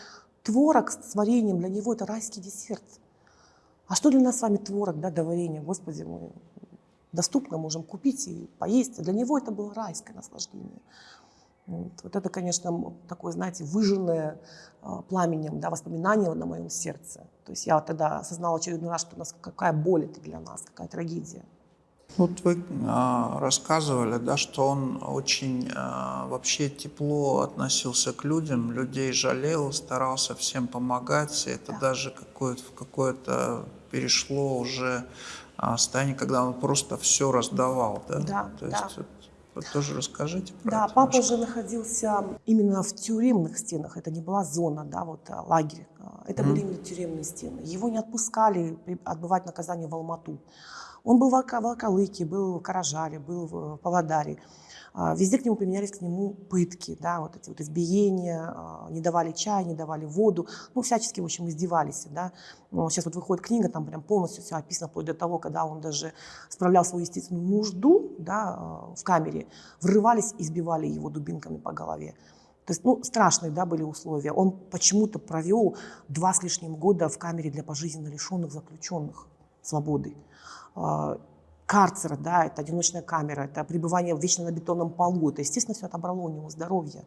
творог с вареньем, для него это райский десерт. А что для нас с вами творог, да, до варенья? Господи, мы доступно можем купить и поесть. А для него это было райское наслаждение. Вот, вот это, конечно, такое, знаете, выжженное э, пламенем да, воспоминание на моем сердце. То есть я тогда осознала очередной раз, что у нас какая боль это для нас, какая трагедия. Вот вы э, рассказывали, да, что он очень э, вообще тепло относился к людям, людей жалел, старался всем помогать. И это да. даже какое-то, в какое-то перешло уже э, состояние, когда он просто все раздавал. Да, да. То да. есть, вот тоже расскажите про да, это. папа немножко. же находился именно в тюремных стенах. Это не была зона, да, вот лагерь. Это mm. были именно тюремные стены. Его не отпускали отбывать наказание в Алмату. Он был в Волколыке, был в Каражаре, был в Павлодаре. А, везде к нему применялись к нему пытки, да, вот эти вот избиения, а, не давали чай, не давали воду, ну, всячески, в общем, издевались, да. Сейчас вот выходит книга, там прям полностью все описано, вплоть до того, когда он даже справлял свою естественную нужду, да, а, в камере, врывались, избивали его дубинками по голове. То есть, ну, страшные, да, были условия. Он почему-то провел два с лишним года в камере для пожизненно лишенных заключенных свободы. А, карцера, да, это одиночная камера, это пребывание вечно на бетонном полу, это, естественно, все отобрало у него здоровье.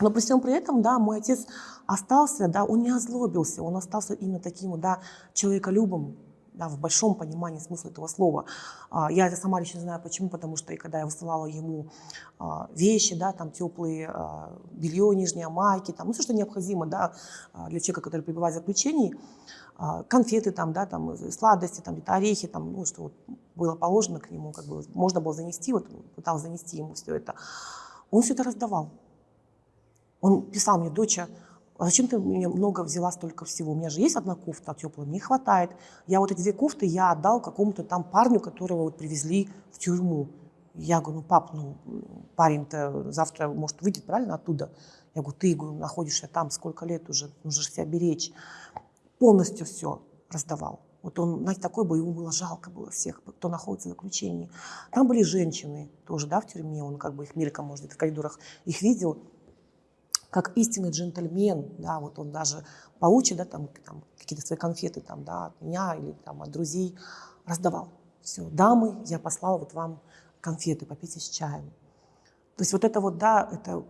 Но при всем при этом, да, мой отец остался, да, он не озлобился, он остался именно таким, да, человеколюбом, да, в большом понимании смысла этого слова. А, я это сама лично знаю почему, потому что и когда я высылала ему а, вещи, да, там теплые белье, нижние майки, там, ну, все, что необходимо, да, для человека, который пребывает в заключении, конфеты, там, да, там, э, сладости, там, где-то орехи, там, ну, что вот было положено к нему, как бы можно было занести, вот пытался занести ему все это. Он все это раздавал. Он писал мне, доча, а зачем ты мне много взяла столько всего? У меня же есть одна кофта теплая, мне хватает. Я вот эти две кофты я отдал какому-то там парню, которого вот привезли в тюрьму. Я говорю, ну, пап, ну, парень-то завтра может выйдет, правильно, оттуда? Я говорю, ты говорю, находишься там сколько лет уже, нужно же себя беречь полностью все раздавал. Вот он, знаете, такой был, ему было жалко было всех, кто находится в заключении. Там были женщины тоже, да, в тюрьме, он как бы их мельком, может в коридорах их видел, как истинный джентльмен, да, вот он даже получит, да, там, там какие-то свои конфеты, там, да, от меня или там от друзей, раздавал. Все, дамы, я послала вот вам конфеты, попейте с чаем. То есть вот это вот, да, это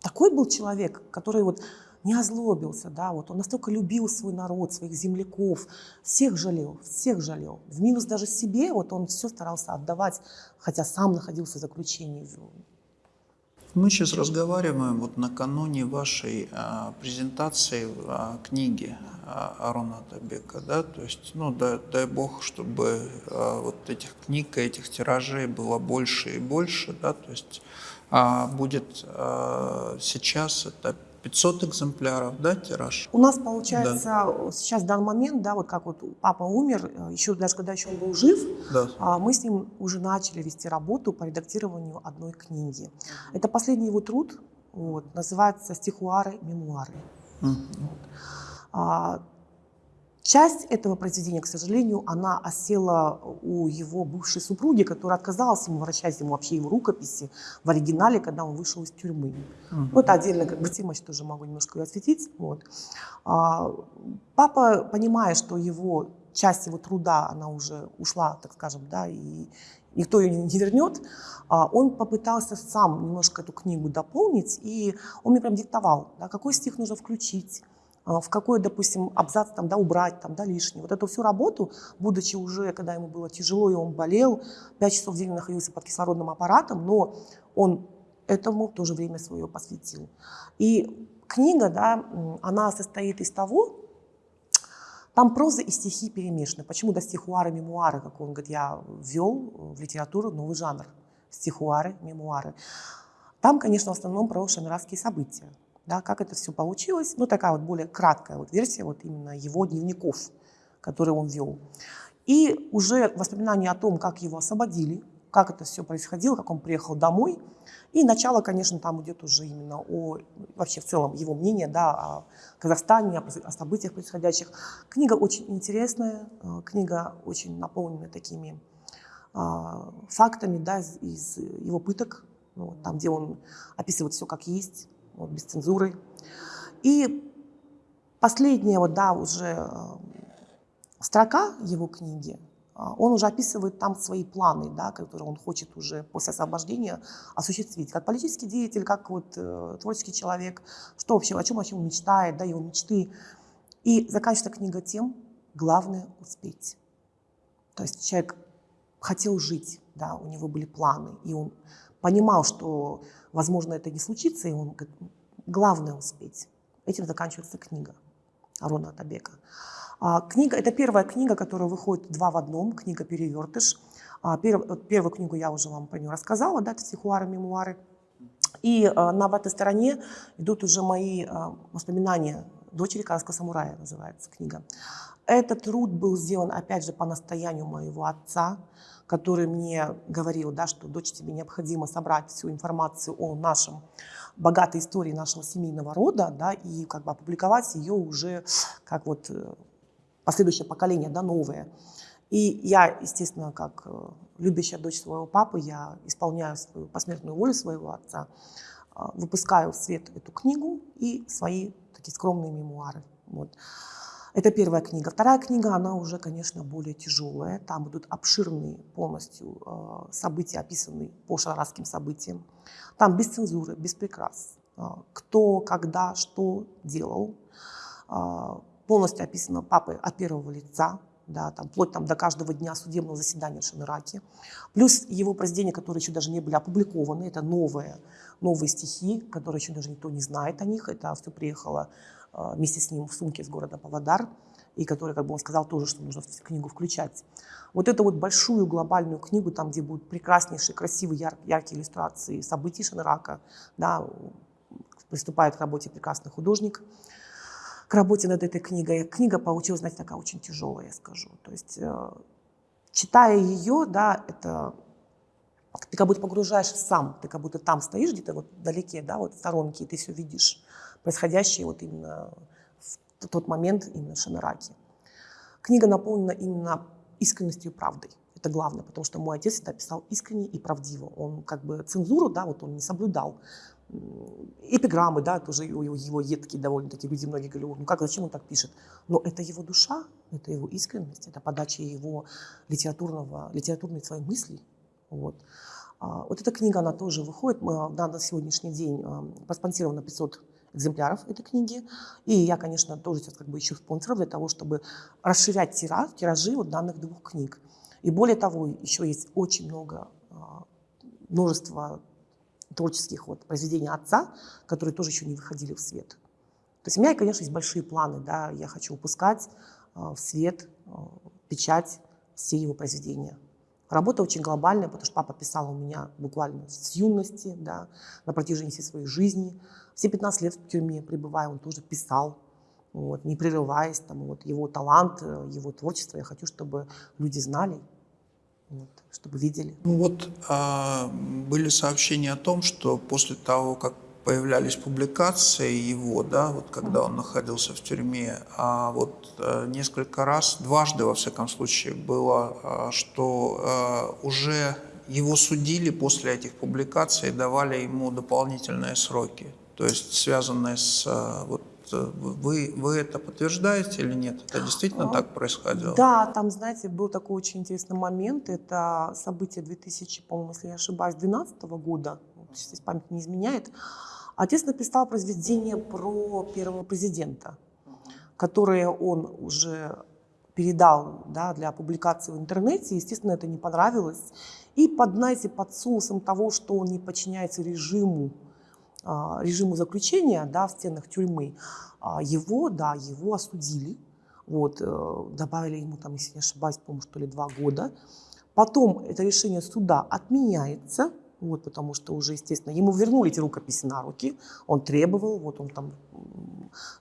такой был человек, который вот не озлобился, да, вот он настолько любил свой народ, своих земляков, всех жалел, всех жалел. В минус даже себе, вот он все старался отдавать, хотя сам находился в заключении. Мы сейчас разговариваем вот накануне вашей а, презентации а, книги а, Арона Табека, да, то есть, ну, дай, дай бог, чтобы а, вот этих книг, этих тиражей было больше и больше, да, то есть а, будет а, сейчас это 500 экземпляров, да, тираж? У нас получается да. сейчас в данный момент, да, вот как вот папа умер, э, еще даже когда еще он был жив, да. А, мы с ним уже начали вести работу по редактированию одной книги. Это последний его труд, вот, называется «Стихуары, мемуары». Mm. Вот. Часть этого произведения, к сожалению, она осела у его бывшей супруги, которая отказалась ему вращать ему вообще его рукописи в оригинале, когда он вышел из тюрьмы. Угу. Вот отдельно как бы тема, тоже могу немножко осветить. Вот. А, папа, понимая, что его часть его труда, она уже ушла, так скажем, да, и никто ее не вернет, а, он попытался сам немножко эту книгу дополнить, и он мне прям диктовал, да, какой стих нужно включить, в какой, допустим, абзац там, да, убрать, там, да, лишний. Вот эту всю работу, будучи уже, когда ему было тяжело, и он болел, 5 часов в день находился под кислородным аппаратом, но он этому тоже время свое посвятил. И книга, да, она состоит из того, Там проза и стихи перемешаны. Почему до стихуары, мемуары, как он говорит, я ввел в литературу новый жанр. Стихуары, мемуары. Там, конечно, в основном про шамиравские события. Да, как это все получилось. Ну, такая вот более краткая вот версия вот именно его дневников, которые он вел. И уже воспоминания о том, как его освободили, как это все происходило, как он приехал домой. И начало, конечно, там идет уже именно о, вообще в целом его мнение, да, о Казахстане, о, событиях происходящих. Книга очень интересная, э, книга очень наполнена такими а, фактами, да, из, его пыток, ну, там, где он описывает все как есть, вот, без цензуры. И последняя вот, да, уже э, строка его книги, а, он уже описывает там свои планы, да, которые он хочет уже после освобождения осуществить. Как политический деятель, как вот, э, творческий человек, что вообще, о чем вообще он мечтает, да, его мечты. И заканчивается книга тем, главное успеть. То есть человек хотел жить, да, у него были планы, и он понимал, что, возможно, это не случится, и он говорит, главное успеть. Этим заканчивается книга Арона Атабека. А, книга, это первая книга, которая выходит два в одном, книга «Перевертыш». А, Перв, первую книгу я уже вам про нее рассказала, да, это «Стихуары, мемуары». И а, на обратной стороне идут уже мои воспоминания «Дочери казахского самурая» называется книга. Этот труд был сделан, опять же, по настоянию моего отца, который мне говорил, да, что дочь тебе необходимо собрать всю информацию о нашем богатой истории нашего семейного рода, да, и как бы опубликовать ее уже как вот э, последующее поколение, да, новое. И я, естественно, как э, любящая дочь своего папы, я исполняю свою посмертную волю своего отца, э, выпускаю в свет эту книгу и свои такие скромные мемуары. Вот. Это первая книга. Вторая книга, она уже, конечно, более тяжелая. Там будут обширные полностью э, события, описанные по шараским событиям. Там без цензуры, без прикрас. Кто, когда, что делал полностью описано папой от первого лица, да, там, вплоть там, до каждого дня судебного заседания в Шамираке. Плюс его произведения, которые еще даже не были опубликованы, это новые, новые стихи, которые еще даже никто не знает о них. Это все приехало э, вместе с ним в сумке из города Павлодар, и который, как бы он сказал, тоже, что нужно книгу включать. Вот эту вот большую глобальную книгу, там, где будут прекраснейшие, красивые, яр, яркие иллюстрации событий Шанрака, да, приступает к работе прекрасный художник – к работе над этой книгой. Книга получилась, знаете, такая очень тяжелая, я скажу. То есть, э, читая ее, да, это ты как будто погружаешься сам, ты как будто там стоишь где-то вот вдалеке, да, вот в сторонке, и ты все видишь происходящее вот именно в тот момент именно в. Книга наполнена именно искренностью и правдой. Это главное, потому что мой отец это писал искренне и правдиво. Он как бы цензуру, да, вот он не соблюдал эпиграммы, да, тоже его, его едкие довольно-таки люди многие говорят, ну как, зачем он так пишет? Но это его душа, это его искренность, это подача его литературного, литературной своей мысли. Вот. А, вот эта книга, она тоже выходит, мы, да, на сегодняшний день а, проспонсировано 500 экземпляров этой книги. И я, конечно, тоже сейчас как бы ищу спонсоров для того, чтобы расширять тираж, тиражи вот данных двух книг. И более того, еще есть очень много, а, множество творческих вот произведений отца, которые тоже еще не выходили в свет. То есть у меня, конечно, есть большие планы, да, я хочу выпускать э, в свет, э, печать все его произведения. Работа очень глобальная, потому что папа писал у меня буквально с юности, да, на протяжении всей своей жизни. Все 15 лет в тюрьме пребывая, он тоже писал, вот, не прерываясь. Там, вот, его талант, э, его творчество я хочу, чтобы люди знали, вот, чтобы видели. Ну вот а, были сообщения о том, что после того, как появлялись публикации его, да, вот когда он находился в тюрьме, а вот а, несколько раз, дважды во всяком случае было, а, что а, уже его судили после этих публикаций и давали ему дополнительные сроки, то есть связанные с а, вот вы, вы это подтверждаете или нет? Это действительно так происходило? Да, там, знаете, был такой очень интересный момент. Это событие 2000, по-моему, если я ошибаюсь, 2012 года. Сейчас память не изменяет. Отец написал произведение про первого президента, которое он уже передал да, для публикации в интернете. Естественно, это не понравилось. И под, знаете, под соусом того, что он не подчиняется режиму, а, режиму заключения да, в стенах тюрьмы, а, его, да, его осудили. Вот, э, добавили ему, там, если не ошибаюсь, по-моему, что ли, два года. Потом это решение суда отменяется, вот, потому что уже, естественно, ему вернули эти рукописи на руки, он требовал, вот он там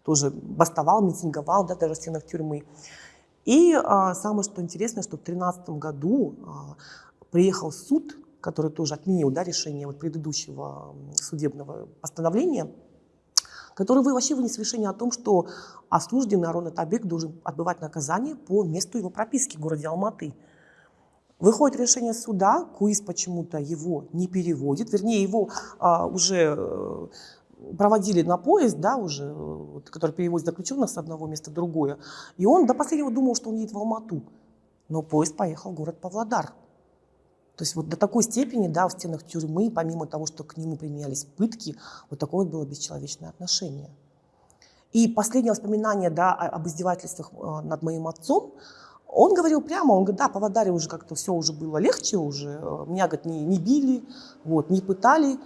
тоже бастовал, митинговал, да, даже в стенах тюрьмы. И а, самое, что интересно, что в 2013 году а, приехал суд, который тоже отменил да, решение вот предыдущего судебного постановления, который вообще вынес решение о том, что осужденный Арон Атабек должен отбывать наказание по месту его прописки в городе Алматы. Выходит решение суда, КУИС почему-то его не переводит, вернее, его а, уже э, проводили на поезд, да, уже, вот, который перевозит заключенных с одного места в другое. И он до последнего думал, что он едет в Алмату. Но поезд поехал в город Павлодар. То есть вот до такой степени, да, в стенах тюрьмы, помимо того, что к нему применялись пытки, вот такое вот было бесчеловечное отношение. И последнее воспоминание, да, об издевательствах э, над моим отцом, он говорил прямо, он говорит, да, по Вадаре уже как-то все уже было легче, уже э, меня, говорит, не, не били, вот, не пытали,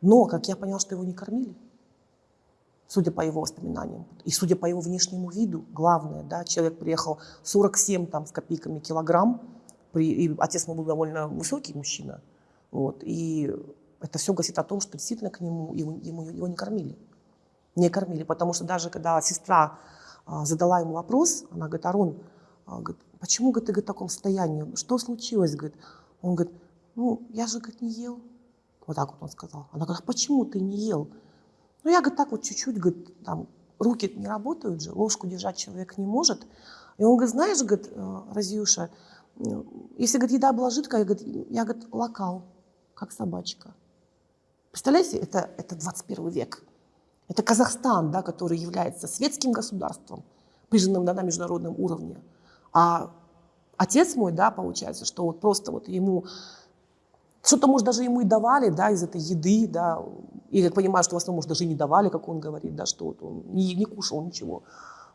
но, как я поняла, что его не кормили, судя по его воспоминаниям. И судя по его внешнему виду, главное, да, человек приехал 47 там, с копейками килограмм, при, и отец мой был довольно высокий мужчина. Вот, и это все говорит о том, что действительно к нему ему, ему, его не кормили. Не кормили, потому что даже когда сестра а, задала ему вопрос, она говорит, Арон, а, говорит, почему говорит, ты говорит, в таком состоянии? Что случилось? Говорит, он говорит, ну, я же говорит, не ел. Вот так вот он сказал. Она говорит, а почему ты не ел? Ну, я, говорит, так вот чуть-чуть, говорит, там, руки не работают же, ложку держать человек не может. И он говорит, знаешь, говорит, э, Разюша, если, говорит, еда была жидкая, я, говорит, я, говорит, локал, как собачка. Представляете, это, это 21 век. Это Казахстан, да, который является светским государством, признанным да, на международном уровне. А отец мой, да, получается, что вот просто вот ему что-то, может, даже ему и давали, да, из этой еды, да, и я понимаю, что в основном, может, даже и не давали, как он говорит, да, что вот он не, не кушал ничего.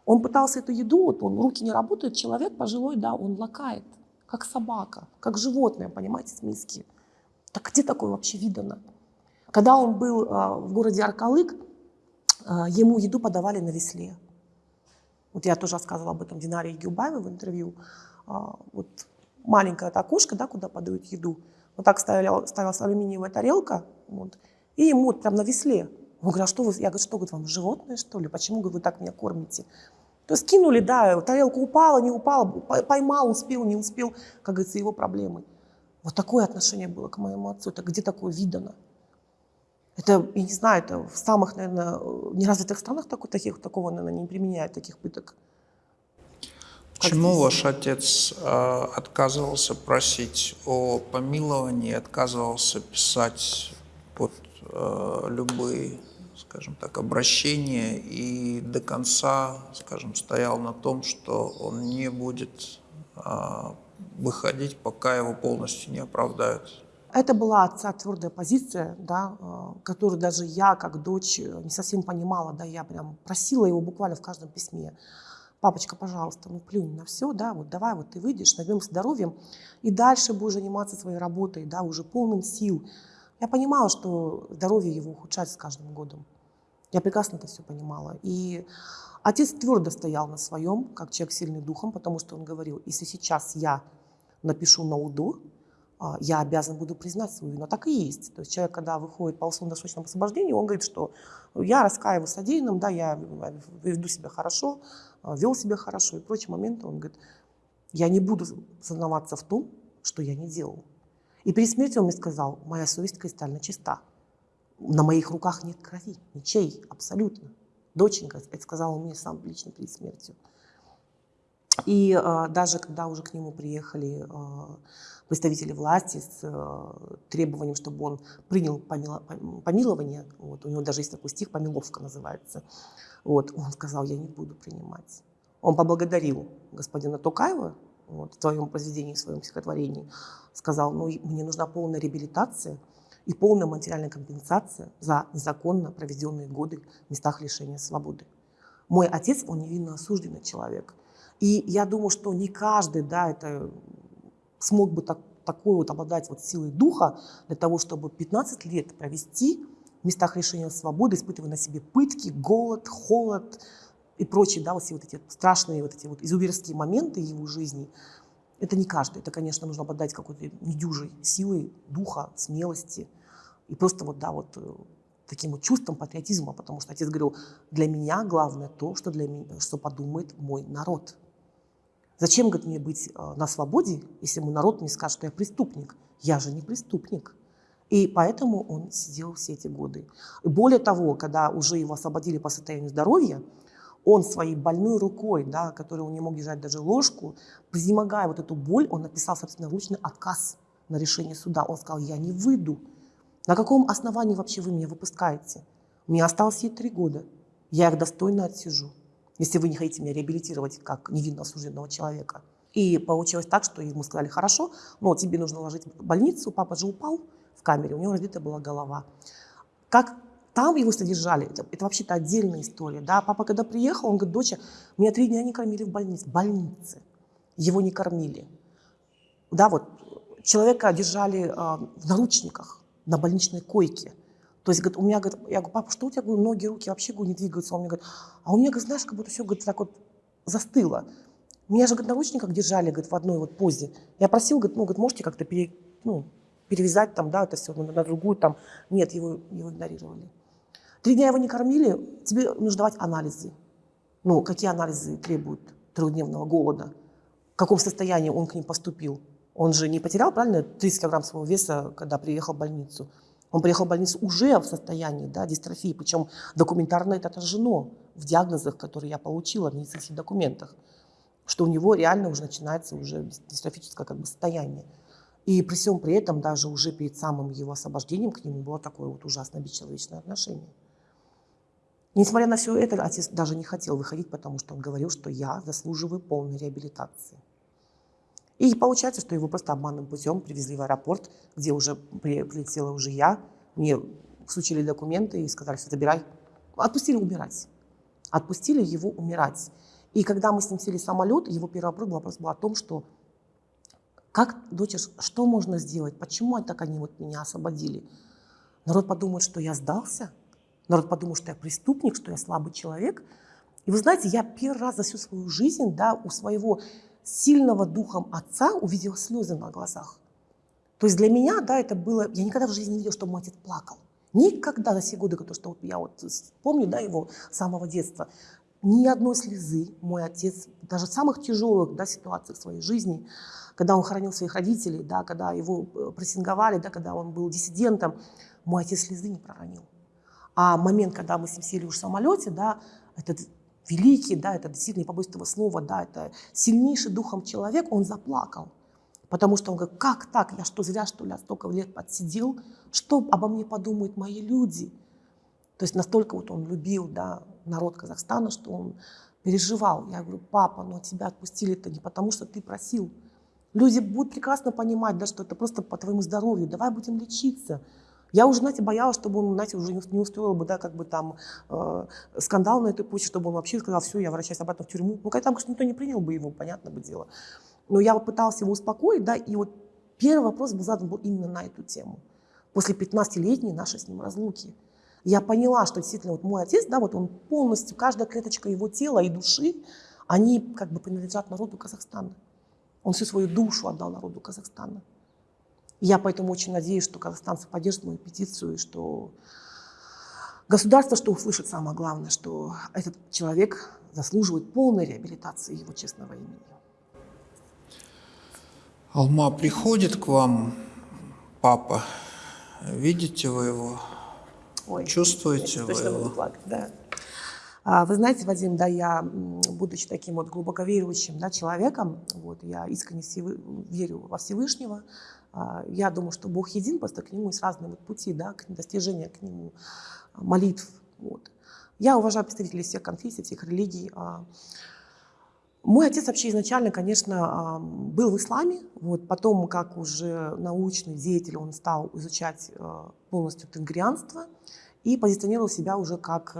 Он пытался эту еду, вот он, руки не работают, человек пожилой, да, он лакает, как собака, как животное, понимаете, с миски. Так где такое вообще видано? Когда он был а, в городе Аркалык, а, ему еду подавали на весле. Вот я тоже рассказывала об этом Динаре Гюбаевой в интервью. А, вот маленькая эта окошко, да, куда подают еду. Вот так ставила, ставилась алюминиевая тарелка, вот, и ему вот прям на весле. Он говорит, а что вы, я говорю, что, говорит, вам животное, что ли? Почему, говорит, вы так меня кормите? То есть кинули, да, тарелка упала, не упала, поймал, успел, не успел, как говорится, его проблемы. Вот такое отношение было к моему отцу. Это где такое видано? Это, я не знаю, это в самых, наверное, неразвитых странах такой, таких, такого, наверное, не применяют, таких пыток. Почему ваш отец э, отказывался просить о помиловании, отказывался писать под э, любые, скажем так, обращения и до конца, скажем, стоял на том, что он не будет э, выходить, пока его полностью не оправдают? Это была отца твердая позиция, да, которую даже я, как дочь, не совсем понимала. Да, я прям просила его буквально в каждом письме папочка, пожалуйста, ну плюнь на все, да, вот давай вот ты выйдешь, набьем здоровьем, и дальше будешь заниматься своей работой, да, уже полным сил. Я понимала, что здоровье его ухудшается с каждым годом. Я прекрасно это все понимала. И отец твердо стоял на своем, как человек сильный духом, потому что он говорил, если сейчас я напишу на УДО, а, я обязан буду признать свою вину. Так и есть. То есть человек, когда выходит по условно-досрочному освобождению, он говорит, что я раскаиваюсь содеянным, да, я веду себя хорошо, а, вел себя хорошо и прочие моменты. Он говорит, я не буду сознаваться в том, что я не делал. И перед смертью он мне сказал, моя совесть кристально чиста. На моих руках нет крови, ничей, абсолютно. Доченька, это сказал мне сам лично перед смертью. И э, даже когда уже к нему приехали э, представители власти с э, требованием, чтобы он принял помило, помилование, вот, у него даже есть такой стих, помиловка называется, вот, он сказал, я не буду принимать. Он поблагодарил господина Тукаева вот, в своем произведении, в своем стихотворении, сказал, ну, мне нужна полная реабилитация и полная материальная компенсация за незаконно проведенные годы в местах лишения свободы. Мой отец, он невинно осужденный человек – и я думаю, что не каждый да, это смог бы так, такой вот обладать вот силой духа для того, чтобы 15 лет провести в местах лишения свободы, испытывая на себе пытки, голод, холод, и прочие, да, вот все вот эти страшные вот эти вот изуверские моменты его жизни, это не каждый. Это, конечно, нужно обладать какой-то недюжей силой духа, смелости и просто вот, да, вот э, таким вот чувством патриотизма, потому что отец говорил, для меня главное то, что, для меня, что подумает мой народ. Зачем, говорит, мне быть э, на свободе, если мой народ мне скажет, что я преступник? Я же не преступник. И поэтому он сидел все эти годы. Более того, когда уже его освободили по состоянию здоровья, он своей больной рукой, да, которой он не мог держать даже ложку, превозмогая вот эту боль, он написал собственноручный отказ на решение суда. Он сказал, я не выйду. На каком основании вообще вы меня выпускаете? Мне осталось ей три года. Я их достойно отсижу, если вы не хотите меня реабилитировать как невинно осужденного человека. И получилось так, что ему сказали, хорошо, но тебе нужно ложить в больницу. Папа же упал в камере, у него разбита была голова. Как там его содержали, это, это вообще-то отдельная история. Да? Папа, когда приехал, он говорит, доча, меня три дня не кормили в больнице. Больнице. Его не кормили. Да, вот человека держали э, в наручниках на больничной койке. То есть, говорит, у меня, говорит, я говорю, папа, что у тебя, говорю, ноги, руки вообще говорю, не двигаются? Он мне говорит, а у меня, говорит, знаешь, как будто все, говорит, так вот застыло. Меня же, говорит, наручниках держали, говорит, в одной вот позе. Я просил, говорит, ну, говорит, можете как-то пере, ну, перевязать там, да, это все на, на другую там. Нет, его, его игнорировали. Три дня его не кормили, тебе нужно давать анализы. Ну, какие анализы требуют трехдневного голода? В каком состоянии он к ним поступил? Он же не потерял, правильно, 30 килограмм своего веса, когда приехал в больницу. Он приехал в больницу уже в состоянии да, дистрофии, причем документарно это отражено в диагнозах, которые я получила в медицинских документах, что у него реально уже начинается уже дистрофическое как бы, состояние. И при всем при этом даже уже перед самым его освобождением к нему было такое вот ужасно бесчеловечное отношение. Несмотря на все это, отец даже не хотел выходить, потому что он говорил, что я заслуживаю полной реабилитации. И получается, что его просто обманным путем привезли в аэропорт, где уже прилетела уже я. Мне всучили документы и сказали, что забирай. Отпустили умирать. Отпустили его умирать. И когда мы с ним сели в самолет, его первый вопрос был, о том, что как, доча, что можно сделать? Почему так они вот меня освободили? Народ подумает, что я сдался – Народ подумал, что я преступник, что я слабый человек. И вы знаете, я первый раз за всю свою жизнь да, у своего сильного духом отца увидела слезы на глазах. То есть для меня, да, это было... Я никогда в жизни не видела, чтобы мой отец плакал. Никогда за все годы, которые что вот я вот помню, да, его с самого детства, ни одной слезы мой отец, даже в самых тяжелых да, ситуациях своей жизни, когда он хоронил своих родителей, да, когда его э, прессинговали, да, когда он был диссидентом, мой отец слезы не проронил. А момент, когда мы с ним сели уж в самолете, да, этот великий, да, это действительно, не побоюсь этого слова, да, это сильнейший духом человек, он заплакал. Потому что он говорит, как так, я что, зря, что ли, столько лет подсидел, что обо мне подумают мои люди? То есть настолько вот он любил, да, народ Казахстана, что он переживал. Я говорю, папа, но тебя отпустили-то не потому, что ты просил. Люди будут прекрасно понимать, да, что это просто по твоему здоровью, давай будем лечиться. Я уже, знаете, боялась, чтобы он, знаете, уже не устроил бы, да, как бы там э, скандал на этой почве, чтобы он вообще сказал, все, я возвращаюсь обратно в тюрьму. Ну, там, конечно, никто не принял бы его, понятно бы дело. Но я вот пыталась его успокоить, да, и вот первый вопрос был задан был именно на эту тему. После 15-летней нашей с ним разлуки. Я поняла, что действительно вот мой отец, да, вот он полностью, каждая клеточка его тела и души, они как бы принадлежат народу Казахстана. Он всю свою душу отдал народу Казахстана. Я поэтому очень надеюсь, что казахстанцы поддержат мою петицию, и что государство, что услышит самое главное, что этот человек заслуживает полной реабилитации его честного имени. Алма, приходит к вам папа, видите вы его, Ой, чувствуете вы его? Плакать, да. А, вы знаете, Вадим, да, я, будучи таким вот глубоко верующим да, человеком, вот, я искренне верю во Всевышнего, я думаю, что Бог един, просто к Нему есть разные вот пути, да, к достижения к Нему а, молитв. Вот. Я уважаю представителей всех конфессий, всех религий. А. Мой отец вообще изначально, конечно, был в исламе. Вот, потом, как уже научный деятель, он стал изучать полностью тенгрианство и позиционировал себя уже как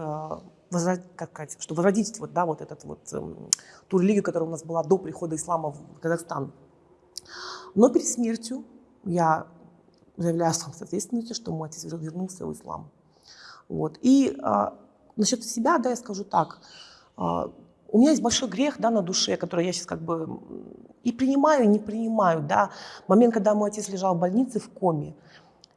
как сказать, что возродить вот, да, вот этот вот, эм, ту религию, которая у нас была до прихода ислама в Казахстан. Но перед смертью я заявляю с ответственностью, что мой отец вернулся в ислам. Вот. И а, насчет себя, да, я скажу так. А, у меня есть большой грех, да, на душе, который я сейчас как бы и принимаю, и не принимаю, да. Момент, когда мой отец лежал в больнице в коме,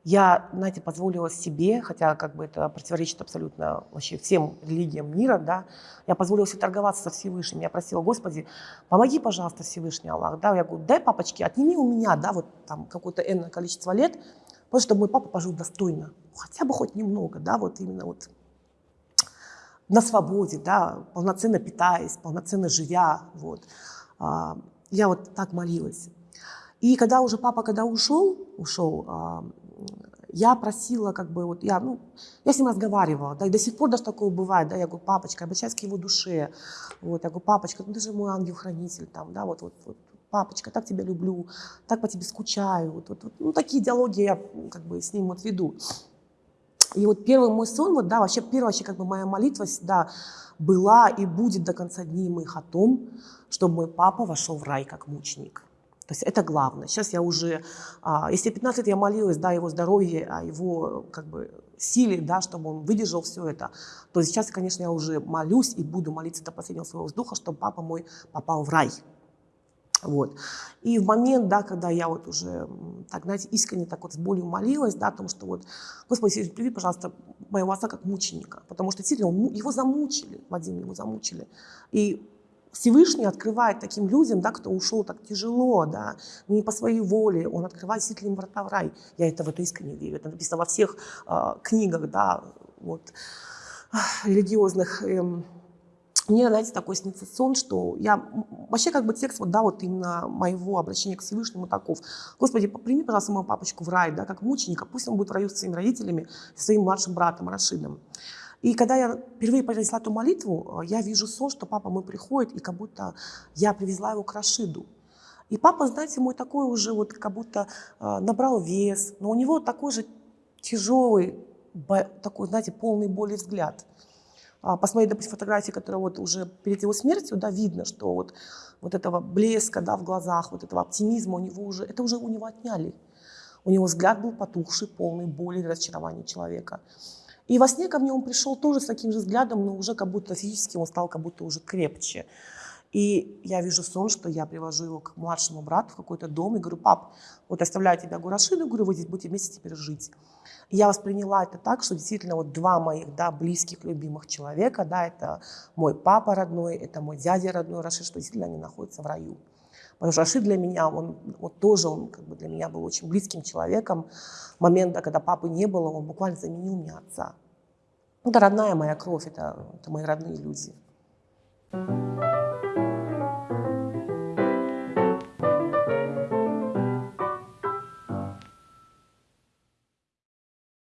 я, знаете, позволила себе, хотя как бы это противоречит абсолютно вообще всем религиям мира, да, я позволила себе торговаться со Всевышним. Я просила, Господи, помоги, пожалуйста, Всевышний Аллах. Да, я говорю, дай, папочки, отними у меня, да, вот там какое-то энное количество лет, просто чтобы мой папа пожил достойно. Хотя бы хоть немного, да, вот именно вот на свободе, да, полноценно питаясь, полноценно живя, вот. А, Я вот так молилась. И когда уже папа, когда ушел, ушел, а, я просила, как бы, вот я, ну, я с ним разговаривала, да, и до сих пор даже такое бывает, да, я говорю, папочка, обращаюсь к его душе, вот, я говорю, папочка, ну ты же мой ангел-хранитель, там, да, вот, вот, вот, папочка, так тебя люблю, так по тебе скучаю, вот, вот, вот. ну, такие диалоги я, как бы, с ним вот веду. И вот первый мой сон, вот, да, вообще первая вообще как бы моя молитва всегда была и будет до конца дней моих о том, чтобы мой папа вошел в рай как мученик. То есть это главное. Сейчас я уже, а, если 15 лет я молилась, да, его здоровье, о его как бы силе, да, чтобы он выдержал все это, то сейчас, конечно, я уже молюсь и буду молиться до последнего своего вздоха, чтобы папа мой попал в рай. Вот. И в момент, да, когда я вот уже, так, знаете, искренне так вот с болью молилась, да, о том, что вот, Господи, Иисус, прими, пожалуйста, моего отца как мученика, потому что действительно его замучили, Вадим его замучили. И Всевышний открывает таким людям, да, кто ушел так тяжело, да, не по своей воле, он открывает действительно им врата в рай. Я это в это искренне верю. Это написано во всех а, книгах, да, вот, ах, религиозных. эм. Мне, знаете, такой снится сон, что я... Вообще, как бы текст, вот, да, вот именно моего обращения к Всевышнему таков. Господи, прими, пожалуйста, моего папочку в рай, да, как мученика. Пусть он будет в раю с своими родителями, со своим младшим братом Рашидом. И когда я впервые произнесла эту молитву, э, я вижу сон, что папа мой приходит, и как будто я привезла его к Рашиду. И папа, знаете, мой такой уже вот как будто э, набрал вес, но у него такой же тяжелый, такой, знаете, полный боли взгляд. А, Посмотреть, допустим, фотографии, которые вот уже перед его смертью, да, видно, что вот, вот этого блеска, да, в глазах, вот этого оптимизма у него уже, это уже у него отняли. У него взгляд был потухший, полный боли и разочарования человека. И во сне ко мне он пришел тоже с таким же взглядом, но уже как будто физически он стал как будто уже крепче. И я вижу сон, что я привожу его к младшему брату в какой-то дом и говорю, пап, вот оставляю тебя Гурашиду, говорю, вы здесь будете вместе теперь жить. И я восприняла это так, что действительно вот два моих, да, близких, любимых человека, да, это мой папа родной, это мой дядя родной Рашид, что действительно они находятся в раю. Потому что Рашид для меня, он вот тоже, он как бы для меня был очень близким человеком. Момента, когда папы не было, он буквально заменил мне отца. Это родная моя кровь, это, это мои родные люди.